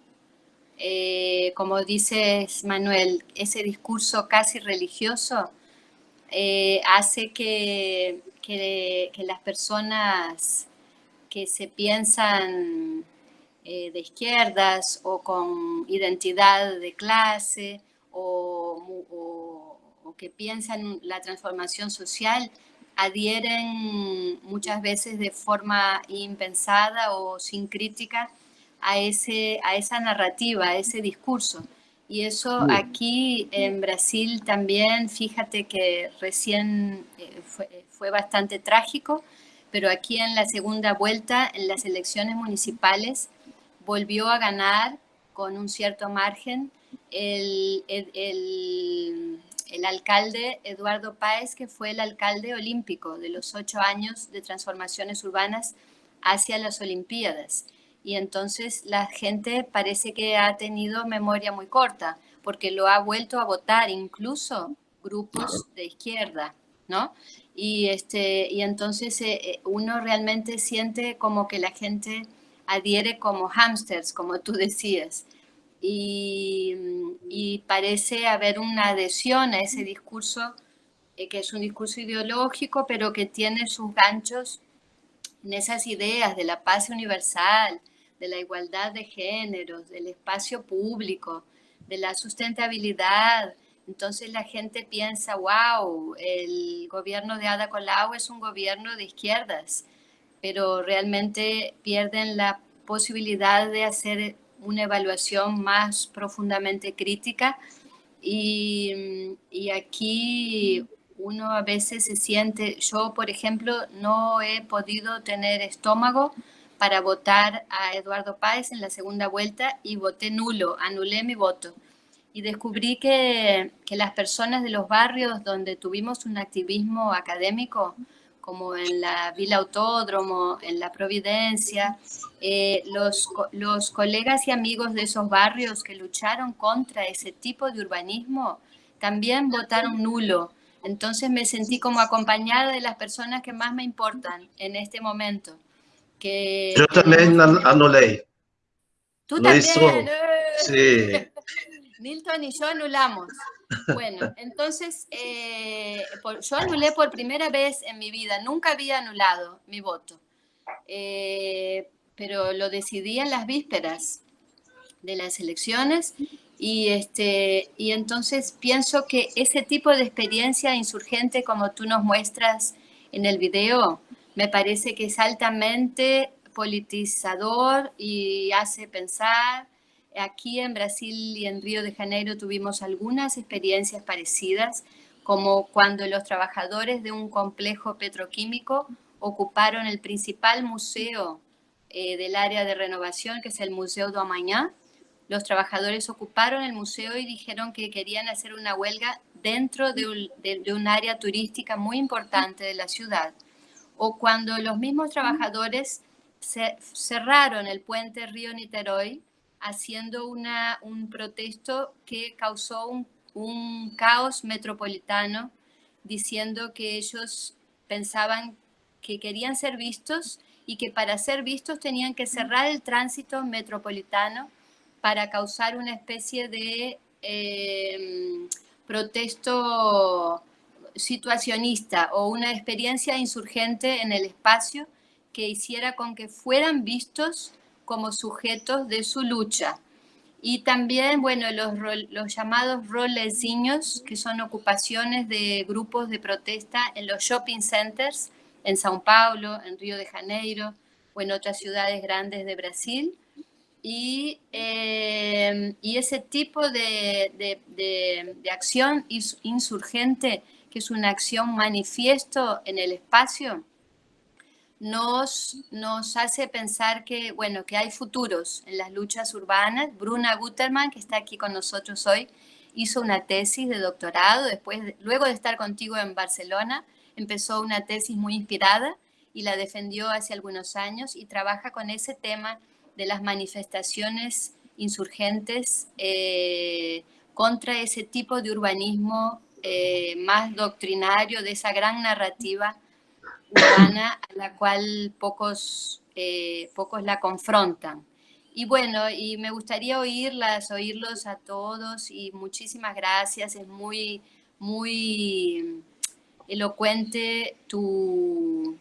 eh, como dices Manuel, ese discurso casi religioso, eh, hace que, que, las personas que se piensan eh, de izquierdas o con identidad de clase o, que piensan la transformación social adhieren muchas veces de forma impensada o sin crítica a, ese, a esa narrativa, a ese discurso. Y eso aquí en Brasil también, fíjate que recién eh, fue, fue, bastante trágico, pero aquí en la segunda vuelta, en las elecciones municipales, volvió a ganar con un cierto margen el, el, alcalde Eduardo Páez, que fue el alcalde olímpico de los ocho años de transformaciones urbanas hacia las Olimpiadas. Y entonces la gente parece que ha tenido memoria muy corta, porque lo ha vuelto a votar incluso grupos de izquierda, ¿no? Y, este, y entonces eh, eh, uno realmente siente como que la gente adhiere como hámsters, como tú decías. Y, parece haber una adhesión a ese discurso, eh, que es un discurso ideológico, pero que tiene sus ganchos en esas ideas de la paz universal, de la igualdad de géneros, del espacio público, de la sustentabilidad, Entonces la gente piensa, wow, el gobierno de Ada Colau es un gobierno de izquierdas, pero realmente pierden la posibilidad de hacer una evaluación más profundamente crítica. Y, y aquí uno a veces se siente, yo por ejemplo no he podido tener estómago para votar a Eduardo Páez en la segunda vuelta y voté nulo, anulé mi voto. Y descubrí que, que las personas de los barrios donde tuvimos un activismo académico, como en la Vila Autódromo, en la Providencia, eh, los, los colegas y amigos de esos barrios que lucharon contra ese tipo de urbanismo también votaron nulo entonces me sentí como acompañada de las personas que más me importan en este momento. Que, yo también anulé. Tú también. Sí. Milton y yo anulamos. Bueno, entonces eh, yo anulé por primera vez en mi vida, nunca había anulado mi voto, eh, pero lo decidí en las vísperas de las elecciones y, este, y entonces pienso que ese tipo de experiencia insurgente como tú nos muestras en el video, me parece que es altamente politizador y hace pensar. Aquí en Brasil y en Río de Janeiro tuvimos algunas experiencias parecidas, como cuando los trabajadores de un complejo petroquímico ocuparon el principal museo eh, del área de renovación, que es el Museo do Amanhã, los trabajadores ocuparon el museo y dijeron que querían hacer una huelga dentro de un, área turística muy importante de la ciudad. O cuando los mismos trabajadores cerraron el puente Río Niterói haciendo una, un protesto que causó un, un caos metropolitano diciendo que ellos pensaban que querían ser vistos y que para ser vistos tenían que cerrar el tránsito metropolitano para causar una especie de em, protesto situacionista o una experiencia insurgente en el espacio que hiciera con que fueran vistos como sujetos de su lucha. Y también, bueno, los, los llamados rolezinhos, que son ocupaciones de grupos de protesta en los shopping centers, en Sao Paulo, en Río de Janeiro o en otras ciudades grandes de Brasil, y, em, y ese tipo de, de, de, acción insurgente, que es una acción manifiesto en el espacio, nos, nos hace pensar que, bueno, que hay futuros en las luchas urbanas. Bruna Guterman, que está aquí con nosotros hoy, hizo una tesis de doctorado, después, luego de estar contigo en Barcelona, empezó una tesis muy inspirada y la defendió hace algunos años y trabaja con ese tema de las manifestaciones insurgentes eh, contra ese tipo de urbanismo eh, más doctrinario, de esa gran narrativa urbana a la cual pocos, eh, pocos la confrontan. Y bueno, y me gustaría oírlas, oírlos a todos y muchísimas gracias, es muy, muy elocuente tu,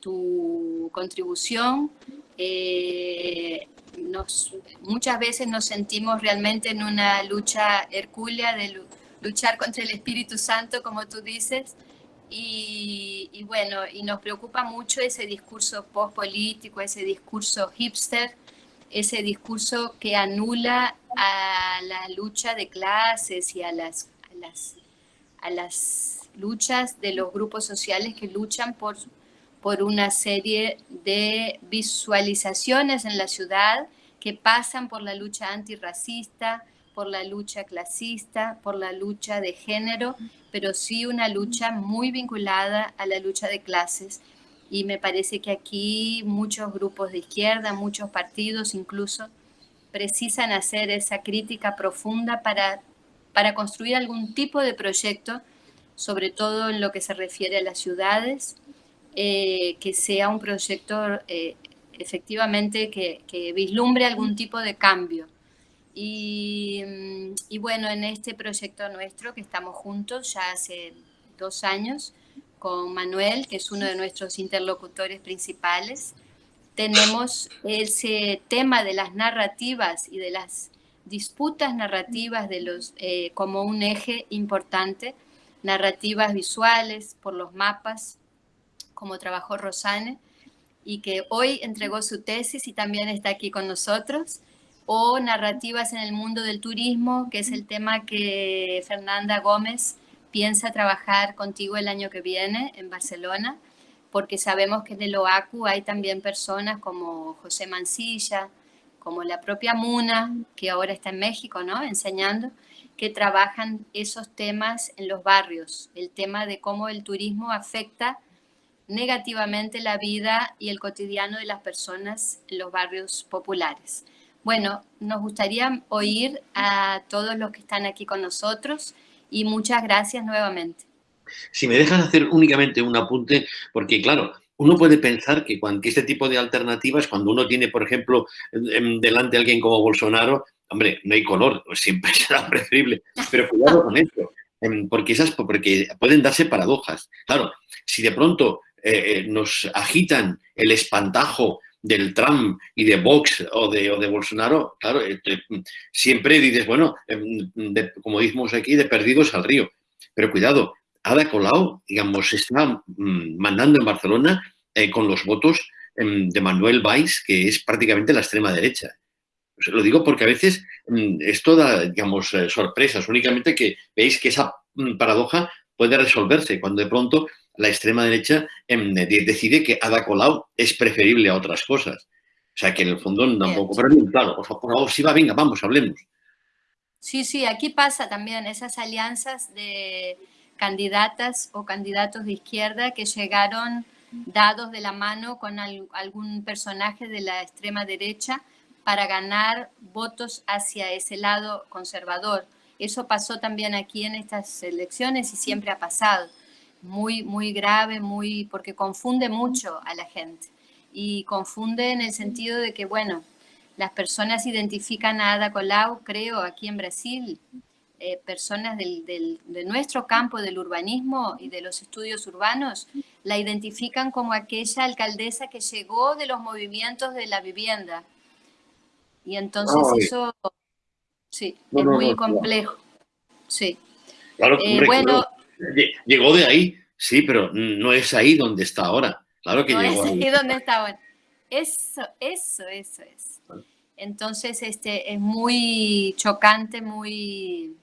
tu contribución. Eh, muchas veces nos sentimos realmente en una lucha hercúlea de luchar contra el Espíritu Santo, como tú dices, y, bueno, y nos preocupa mucho ese discurso post-político, ese discurso hipster, ese discurso que anula a la lucha de clases y a las, a las, a las luchas de los grupos sociales que luchan por por una serie de visualizaciones en la ciudad que pasan por la lucha antirracista, por la lucha clasista, por la lucha de género, pero sí una lucha muy vinculada a la lucha de clases. Y me parece que aquí muchos grupos de izquierda, muchos partidos incluso, precisan hacer esa crítica profunda para, para construir algún tipo de proyecto, sobre todo en lo que se refiere a las ciudades, eh, que sea un proyecto eh, efectivamente que, vislumbre algún tipo de cambio. Y, mm, y, bueno, en este proyecto nuestro que estamos juntos ya hace dos años con Manuel, que es uno de nuestros interlocutores principales, tenemos ese tema de las narrativas y de las disputas narrativas de los, eh, como un eje importante, narrativas visuales por los mapas, como trabajó Rosane, y que hoy entregó su tesis y también está aquí con nosotros, o narrativas en el mundo del turismo, que es el tema que Fernanda Gómez piensa trabajar contigo el año que viene en Barcelona, porque sabemos que en el OACU hay también personas como José Mancilla, como la propia Muna, que ahora está en México, ¿no? Enseñando, que trabajan esos temas en los barrios, el tema de cómo el turismo afecta negativamente la vida y el cotidiano de las personas en los barrios populares. Bueno, nos gustaría oír a todos los que están aquí con nosotros y muchas gracias nuevamente. Si me dejas hacer únicamente un apunte, porque claro, uno puede pensar que, cuando, este tipo de alternativas, cuando uno tiene, por ejemplo, delante a alguien como Bolsonaro, hombre, no hay color, siempre será preferible, pero cuidado con eso, em, porque, esas, porque pueden darse paradojas. Claro, si de pronto eh, eh, nos agitan el espantajo del Trump y de Vox o de, o de Bolsonaro, claro, eh, siempre dices, bueno, em, como decimos aquí, de perdidos al río. Pero cuidado, Ada Colau, digamos, está mm, mandando en Barcelona con los votos em, de Manuel Valls, que es prácticamente la extrema derecha. Lo digo porque a veces mm, esto da, digamos, eh, sorpresas, únicamente que veis que esa mm, paradoja puede resolverse cuando de pronto la extrema derecha em, decide que Ada Colau es preferible a otras cosas. O sea, que en el fondo tampoco... Pero claro, por favor, si va, venga, vamos, hablemos. Sí, sí, aquí pasa también esas alianzas de candidatas o candidatos de izquierda que llegaron dados de la mano con algún personaje de la extrema derecha para ganar votos hacia ese lado conservador. Eso pasó también aquí en estas elecciones y siempre ha pasado. Muy, muy grave, muy, porque confunde mucho a la gente. Y confunde en el sentido de que, bueno, las personas identifican a Ada Colau, creo, aquí en Brasil, eh, personas de nuestro campo del urbanismo y de los estudios urbanos, la identifican como aquella alcaldesa que llegó de los movimientos de la vivienda, y entonces eso, sí, es muy complejo. Sí. Claro, eh, bueno, llegó de ahí, sí, pero no es ahí donde está ahora. Claro que no es ahí, donde está ahora. Eso, eso, eso es. Entonces, este, es muy chocante, muy,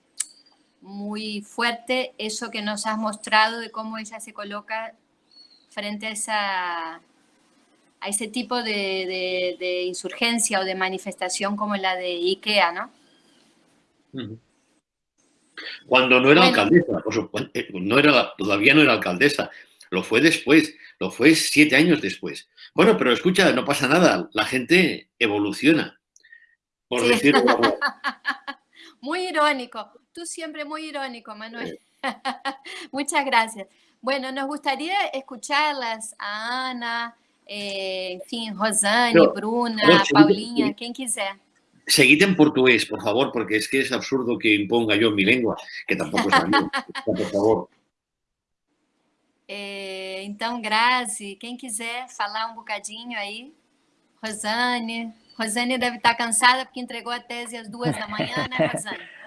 muy fuerte eso que nos has mostrado de cómo ella se coloca frente a esa a ese tipo de, insurgencia o de manifestación como la de IKEA, ¿no? Cuando no era alcaldesa, eh, no era, todavía no era alcaldesa, lo fue después, lo fue siete años después. Bueno, pero escucha, no pasa nada, la gente evoluciona, por decirlo Muy irónico, tú siempre muy irónico, Manuel. Muchas gracias. Bueno, nos gustaría escucharlas a Ana, eh, enfim, Rosane, Bruna, Paulinha, quien quiser. Seguid en portugués, por favor, porque es que es absurdo que imponga yo mi lengua, que tampoco es la mía, por favor. É, então, Grazi, quem quiser falar um bocadinho aí, Rosane. Rosane deve estar cansada porque entregou a tese às duas da manhã, né, Rosane?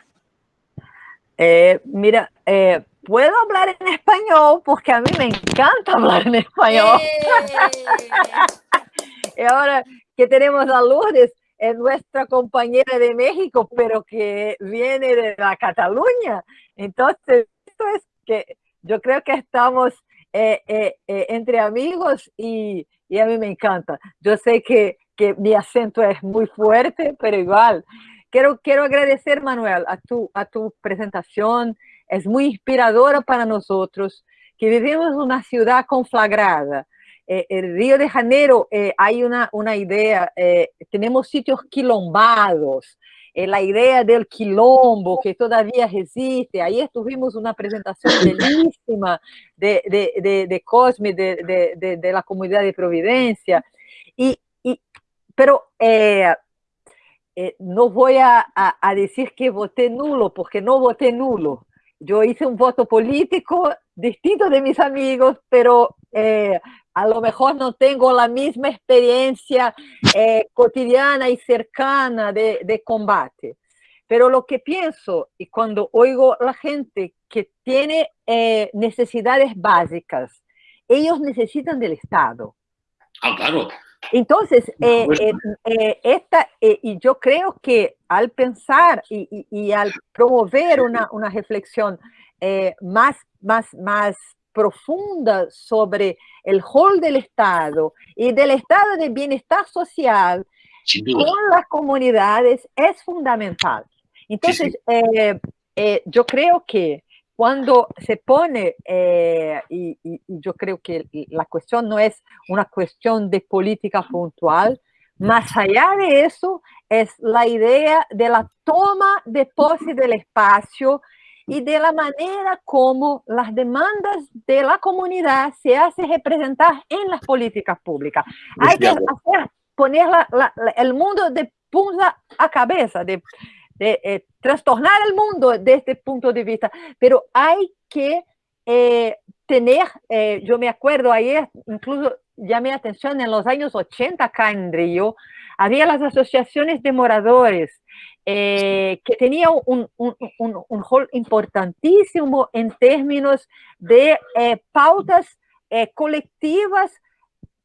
É, mira, é, puedo hablar en español porque a mí me encanta hablar en español. y ahora que tenemos a Lourdes, es nuestra compañera de México, pero que viene de la Cataluña. Entonces, esto es que yo creo que estamos eh, eh, eh, entre amigos y, y, a mí me encanta. Yo sé que, que mi acento es muy fuerte, pero igual. Quiero, quiero agradecer, Manuel, a tu, a tu presentación, es muy inspiradora para nosotros, que vivimos una ciudad conflagrada. Eh, el Río de Janeiro, eh, hay una, una idea, eh, tenemos sitios quilombados, eh, la idea del quilombo que todavía resiste. Ahí estuvimos una presentación bellísima de, de, de, de Cosme, de, de, de, la comunidad de Providencia. Y, y pero eh, eh, no voy a, a, a, decir que voté nulo, porque no voté nulo. Yo hice un voto político distinto de mis amigos, pero eh, a lo mejor no tengo la misma experiencia eh, cotidiana y cercana de, de combate. Pero lo que pienso, y cuando oigo a la gente que tiene eh, necesidades básicas, ellos necesitan del Estado. Ah, claro. Entonces, eh, eh, esta, y yo creo que al pensar y, y, al promover una, una reflexión más, más, más profunda sobre el rol del Estado y del estado de bienestar social con las comunidades es fundamental. Entonces, sí, sí. Eh, eh, yo creo que cuando se pone, eh, y, y, yo creo que la cuestión no es una cuestión de política puntual, más allá de eso es la idea de la toma de pose del espacio y de la manera como las demandas de la comunidad se hacen representar en las políticas públicas. Hay que hacer, poner la, la, el mundo de punta a cabeza, de, de eh, trastornar el mundo desde este punto de vista, pero hay que eh, tener, eh, yo me acuerdo ayer, incluso llamé atención en los años 80 acá en Río, había las asociaciones de moradores eh, que tenía un, un, un, un, rol importantísimo en términos de eh, pautas eh, colectivas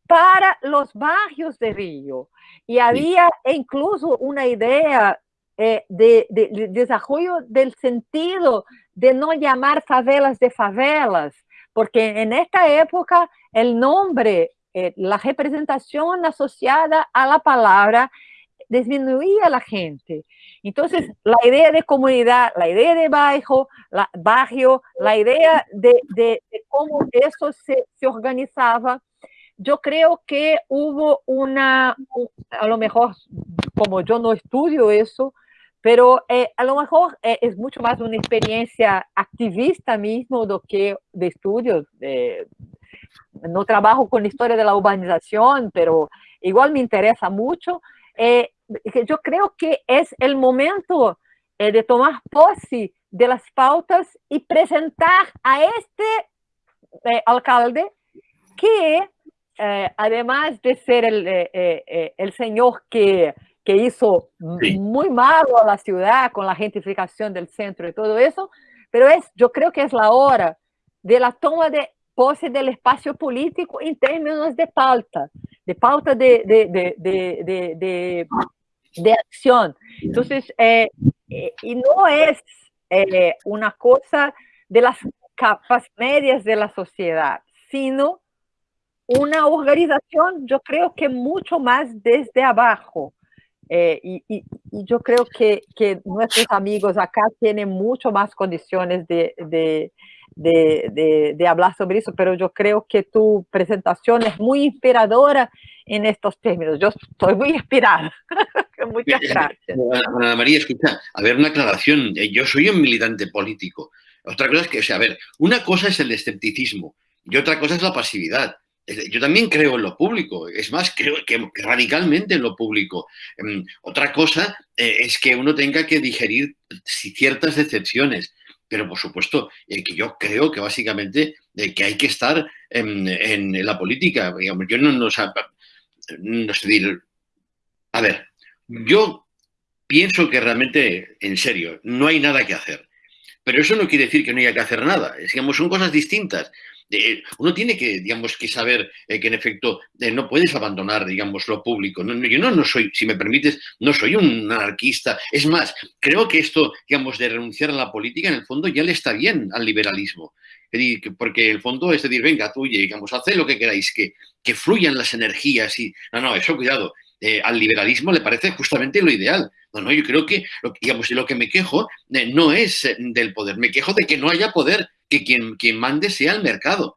para los barrios de Río. Y había incluso una idea de, de, de, desarrollo del sentido de no llamar favelas de favelas, porque en esta época el nombre, la representación asociada a la palabra disminuía la gente. Entonces, la idea de comunidad, la idea de barrio, la, barrio, la idea de, de, cómo eso se, organizaba, yo creo que hubo una, a lo mejor, como yo no estudio eso, pero eh, a lo mejor eh, es mucho más una experiencia activista mismo do que de estudios. No trabajo con la historia de la urbanización, pero igual me interesa mucho. Eh, yo creo que es el momento eh, de tomar pose de las pautas y presentar a este eh, alcalde que, eh, además de ser el, eh, eh, el señor que, que hizo sí. muy malo a la ciudad con la gentrificación del centro y todo eso, pero es, yo creo que es la hora de la toma de pose del espacio político en términos de pauta, de pauta de, de, de, de de acción. Entonces, eh, eh, y no es eh, una cosa de las capas medias de la sociedad, sino una organización, yo creo que mucho más desde abajo. Y, y, y, yo creo que, que, nuestros amigos acá tienen mucho más condiciones de, de, de, de, hablar sobre eso, pero yo creo que tu presentación es muy inspiradora en estos términos. Yo estoy muy inspirada. Muchas gracias. Ana María, escucha, a ver, una aclaración. Eh, yo soy un militante político. Otra cosa es que, o sea, a ver, una cosa es el escepticismo y otra cosa es la pasividad. Yo también creo en lo público, es más, creo que radicalmente en lo público. Em, otra cosa eh, es que uno tenga que digerir ciertas decepciones, pero por supuesto eh, que yo creo que básicamente que hay que estar en, en la política. Yo no, no, no sé, a ver, yo pienso que realmente, en serio, no hay nada que hacer. Pero eso no quiere decir que no haya que hacer nada. Digamos, son cosas distintas. Uno tiene que, digamos, que saber eh, que en efecto eh, no puedes abandonar, digamos, lo público. Yo no, no soy, si me permites, no soy un anarquista. Es más, creo que esto, digamos, de renunciar a la política, en el fondo ya le está bien al liberalismo. Porque el fondo es decir, venga, tú, digamos, haced lo que queráis, que, que fluyan las energías y... No, no, eso cuidado. Eh, al liberalismo le parece justamente lo ideal. No, no, yo creo que, digamos, lo que me quejo eh, no es eh, del poder, me quejo de que no haya poder, que quien, quien mande sea el mercado.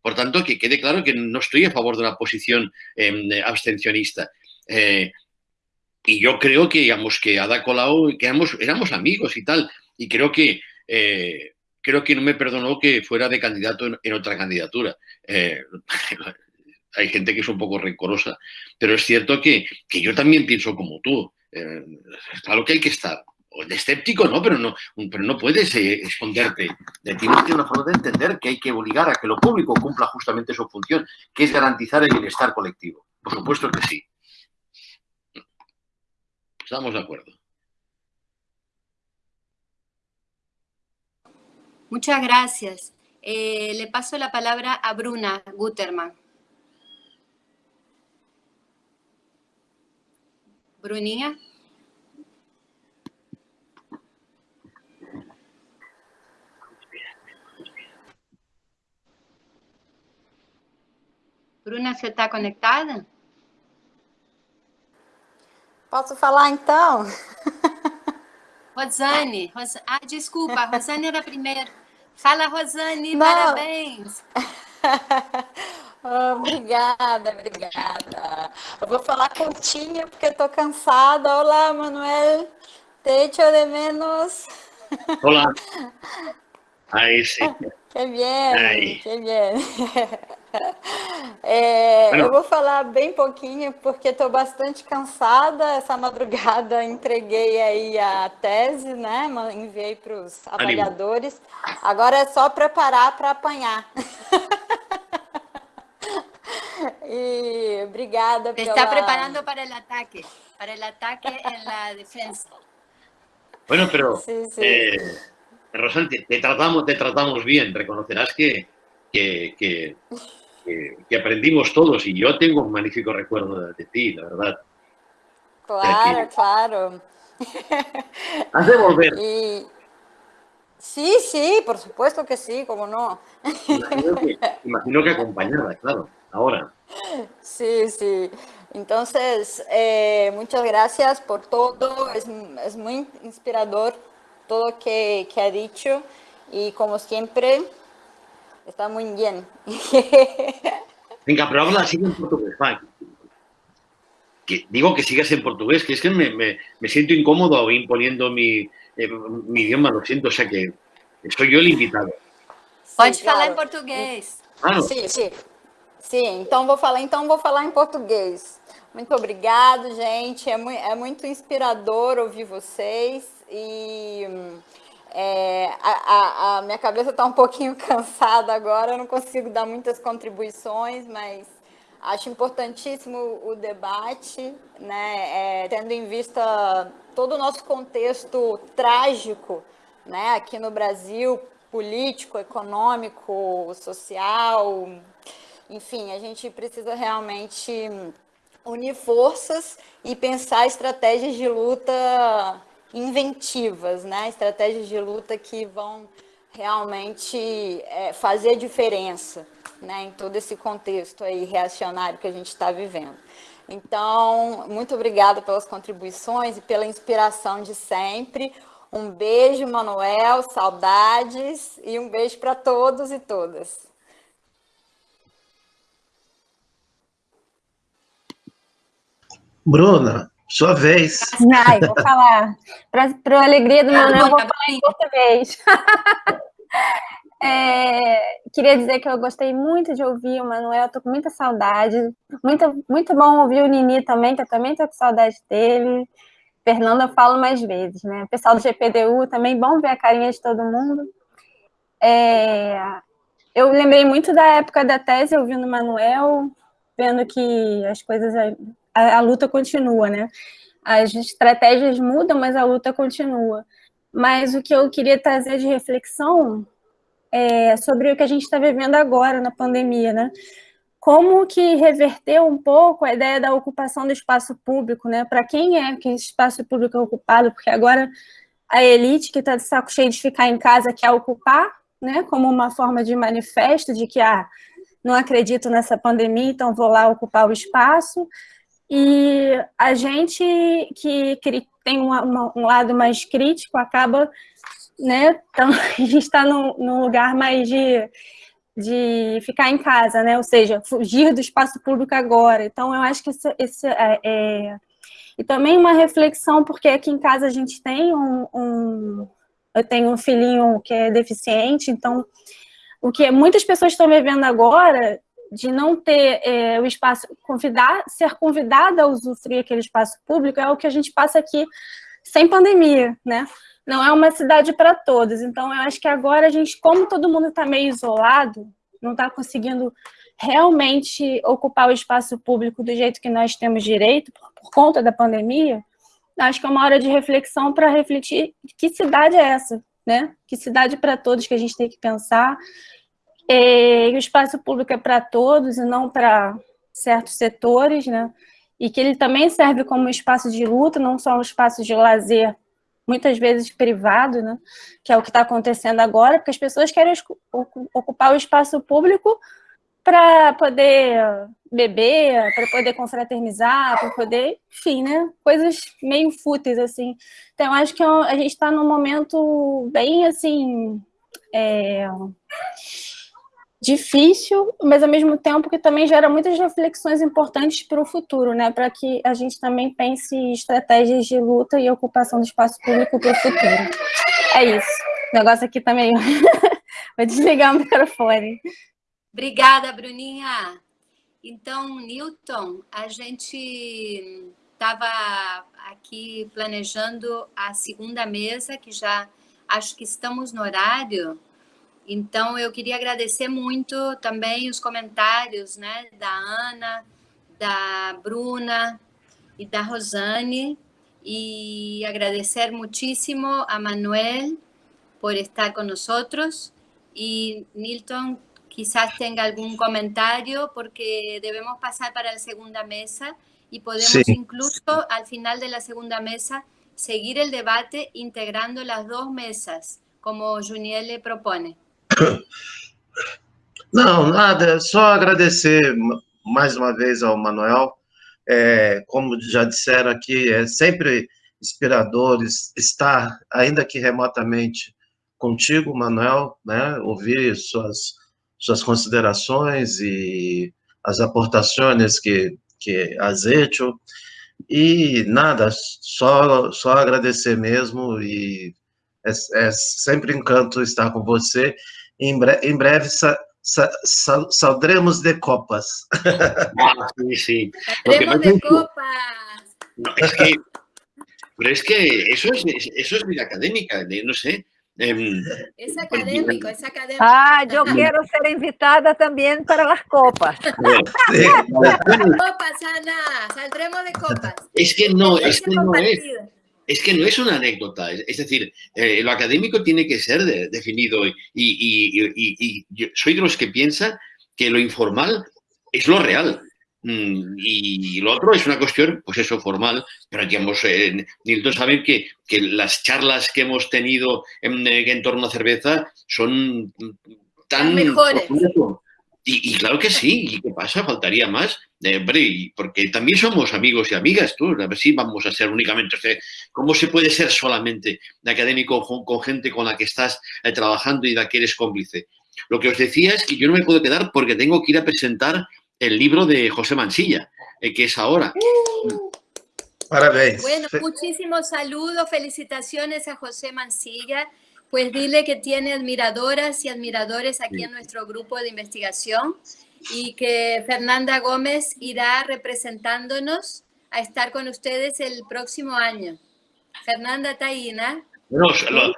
Por tanto, que quede claro que no estoy a favor de una posición eh, abstencionista. Y yo creo que, digamos, que Ada Colau, que éramos, amigos y tal, y creo que creo que no me perdonó que fuera de candidato en otra candidatura. hay gente que es un poco rencorosa, pero es cierto que, que yo también pienso como tú. Eh, claro que hay que estar o de escéptico, ¿no? Pero no, pero no puedes eh, esconderte. De tienes que una forma de entender que hay que obligar a que lo público cumpla justamente su función, que es garantizar el bienestar colectivo. Por supuesto que sí. Estamos de acuerdo. Muchas gracias. Eh, le paso la palabra a Bruna Guterman. Bruninha. Bruna, você está conectada? Posso falar então? Rosane, Ros... ah, desculpa, a Rosane era a primeira. Fala, Rosane, Não. parabéns. obrigada, obrigada. Eu vou falar curtinho porque estou cansada. Olá, Manuel. Te echo de menos. Olá. Aí sim. Que bem, Aí. que bem. É, eu vou falar bem pouquinho, porque estou bastante cansada. Essa madrugada entreguei aí a tese, né? Enviei para os avaliadores. Agora é só preparar para apanhar. e obrigada pela... Está preparando para o ataque, para o ataque na defesa. Bueno, pero sí, sí. Eh, Rosante, te tratamos, te tratamos bien. Reconocerás que, que, que que, aprendimos todos y yo tengo un magnífico recuerdo de, ti, la verdad. Claro, claro. Has de volver. Sí, sí, por supuesto que sí, cómo no. Imagino que, acompañada, claro, ahora. Sí, sí. Entonces, eh, muchas gracias por todo, es, es muy inspirador todo que, que ha dicho y como siempre, Está muy bien. Venga, pero habla así en portugués. Que, digo que sigas en portugués, que es que me, me, me siento incómodo imponiendo mi, eh, mi, idioma, lo siento, o sea que soy yo el invitado. Sí, claro. em português. Ah, sim, sim. Sim, então vou falar, então vou falar em português. Muito obrigado, gente. É, mu é muito inspirador ouvir vocês e é, a, a, a, minha cabeça está um pouquinho cansada agora, eu não consigo dar muitas contribuições, mas acho importantíssimo o debate, né, é, tendo em vista todo o nosso contexto trágico né, aqui no Brasil, político, econômico, social, enfim, a gente precisa realmente unir forças e pensar estratégias de luta inventivas, né? estratégias de luta que vão realmente é, fazer diferença né? em todo esse contexto aí reacionário que a gente está vivendo. Então, muito obrigada pelas contribuições e pela inspiração de sempre. Um beijo, Manuel, saudades e um beijo para todos e todas. Bruna, sua vez. Ai, vou falar. Para a alegria do Manuel, vou falar em português. É, queria dizer que eu gostei muito de ouvir o Manuel, estou com muita saudade. Muito, muito bom ouvir o Nini também, que eu também estou com saudade dele. Fernanda, eu falo mais vezes, né? O pessoal do GPDU também, bom ver a carinha de todo mundo. É, eu lembrei muito da época da tese, ouvindo o Manuel, vendo que as coisas a, a luta continua, né? As estratégias mudam, mas a luta continua. Mas o que eu queria trazer de reflexão é sobre o que a gente está vivendo agora na pandemia, né? Como que reverter um pouco a ideia da ocupação do espaço público, né? Para quem é que esse espaço público é ocupado? Porque agora a elite que está de saco cheio de ficar em casa quer ocupar, né? Como uma forma de manifesto de que, ah, não acredito nessa pandemia, então vou lá ocupar o espaço. E a gente que, tem um lado mais crítico acaba, né, então, a gente está num, num, lugar mais de, de ficar em casa, né, ou seja, fugir do espaço público agora. Então, eu acho que esse, esse é, é... E também uma reflexão, porque aqui em casa a gente tem um, um eu tenho um filhinho que é deficiente, então o que muitas pessoas estão vivendo agora de não ter é, o espaço, convidar, ser convidada a usufruir aquele espaço público é o que a gente passa aqui sem pandemia, né? Não é uma cidade para todos. Então, eu acho que agora a gente, como todo mundo está meio isolado, não está conseguindo realmente ocupar o espaço público do jeito que nós temos direito, por, por conta da pandemia, acho que é uma hora de reflexão para refletir que cidade é essa, né? Que cidade para todos que a gente tem que pensar. É, e o espaço público é para todos e não para certos setores, né? E que ele também serve como espaço de luta, não só um espaço de lazer, muitas vezes privado, né? Que é o que está acontecendo agora, porque as pessoas querem ocupar o espaço público para poder beber, para poder confraternizar, para poder, enfim, né? Coisas meio fúteis, assim. Então, acho que é a gente está num momento bem, assim, é, difícil, mas ao mesmo tempo que também gera muitas reflexões importantes para o futuro, né? Para que a gente também pense estratégias de luta e ocupação do espaço público para o futuro. É isso. O negócio aqui também. Vou desligar o microfone. Obrigada, Bruninha. Então, Newton, a gente estava aqui planejando a segunda mesa, que já acho que estamos no horário. Então, eu queria agradecer muito também os comentários né, da Ana, da Bruna e da Rosane, e agradecer muitíssimo a Manuel por estar com nós. E Nilton, quizás tenga algún comentario porque debemos pasar para la segunda mesa y podemos sí. incluso al final de la segunda mesa seguir el debate integrando las dos mesas, como Juniel le propone. Não, nada, só agradecer mais uma vez ao Manuel. É, como já disseram aqui, é sempre inspirador estar, ainda que remotamente, contigo, Manuel, né? ouvir suas suas considerações e as aportações que, que has hecho. E nada, só, só agradecer mesmo e é, é sempre um encanto estar com você. Em, bre em breve sa sa sa saldremos de copas. Ah, sí, sí. Saldremos de copas. No, es que, pero es que eso es, eso es vida académica, no sé. Es académico, es académico. Ah, yo quiero ser invitada también para las copas. copas, Ana, saldremos de copas. Es que no, es que no es. Es que no es una anécdota, es, decir, eh, lo académico tiene que ser de, definido y, y, y, y, yo soy de los que piensa que lo informal es lo real. Mm, y lo otro es una cuestión, pues eso, formal, pero digamos, eh, Nilton sabe que, que, las charlas que hemos tenido en, en, torno a cerveza son tan... mejores. Y, y, claro que sí, ¿y qué pasa? Faltaría más. Eh, porque también somos amigos y amigas, tú, a ver si vamos a ser únicamente... O sea, ¿Cómo se puede ser solamente académico con, con gente con la que estás eh, trabajando y de la que eres cómplice? Lo que os decía es que yo no me puedo quedar porque tengo que ir a presentar el libro de José Mansilla, eh, que es ahora. Parabéns. Bueno, muchísimos saludos, felicitaciones a José Mansilla. Pues dile que tiene admiradoras y admiradores aquí sí. en nuestro grupo de investigación y que Fernanda Gómez irá representándonos a estar con ustedes el próximo año. Fernanda Taína. No, lo,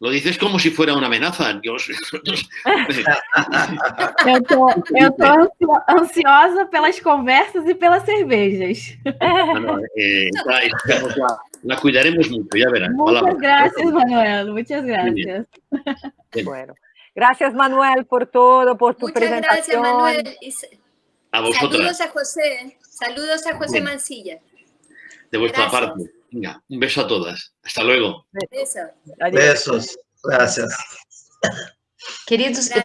lo, dices como si fuera una amenaza. Yo, tô ansiosa pelas conversas e pelas cervejas. No, no, eh, la, la, cuidaremos mucho, ya verás. Muchas Hola. gracias, Manuel. Muchas gracias. Bueno, gracias, Manuel, por todo, por tu Muchas presentación. gracias, Manuel. Y a. Saludos a José. Saludos a José Bien. Mancilla. De vuestra Gracias. parte. Venga, un beso a todas. Hasta luego. Besos. Besos. Gracias. Queridos,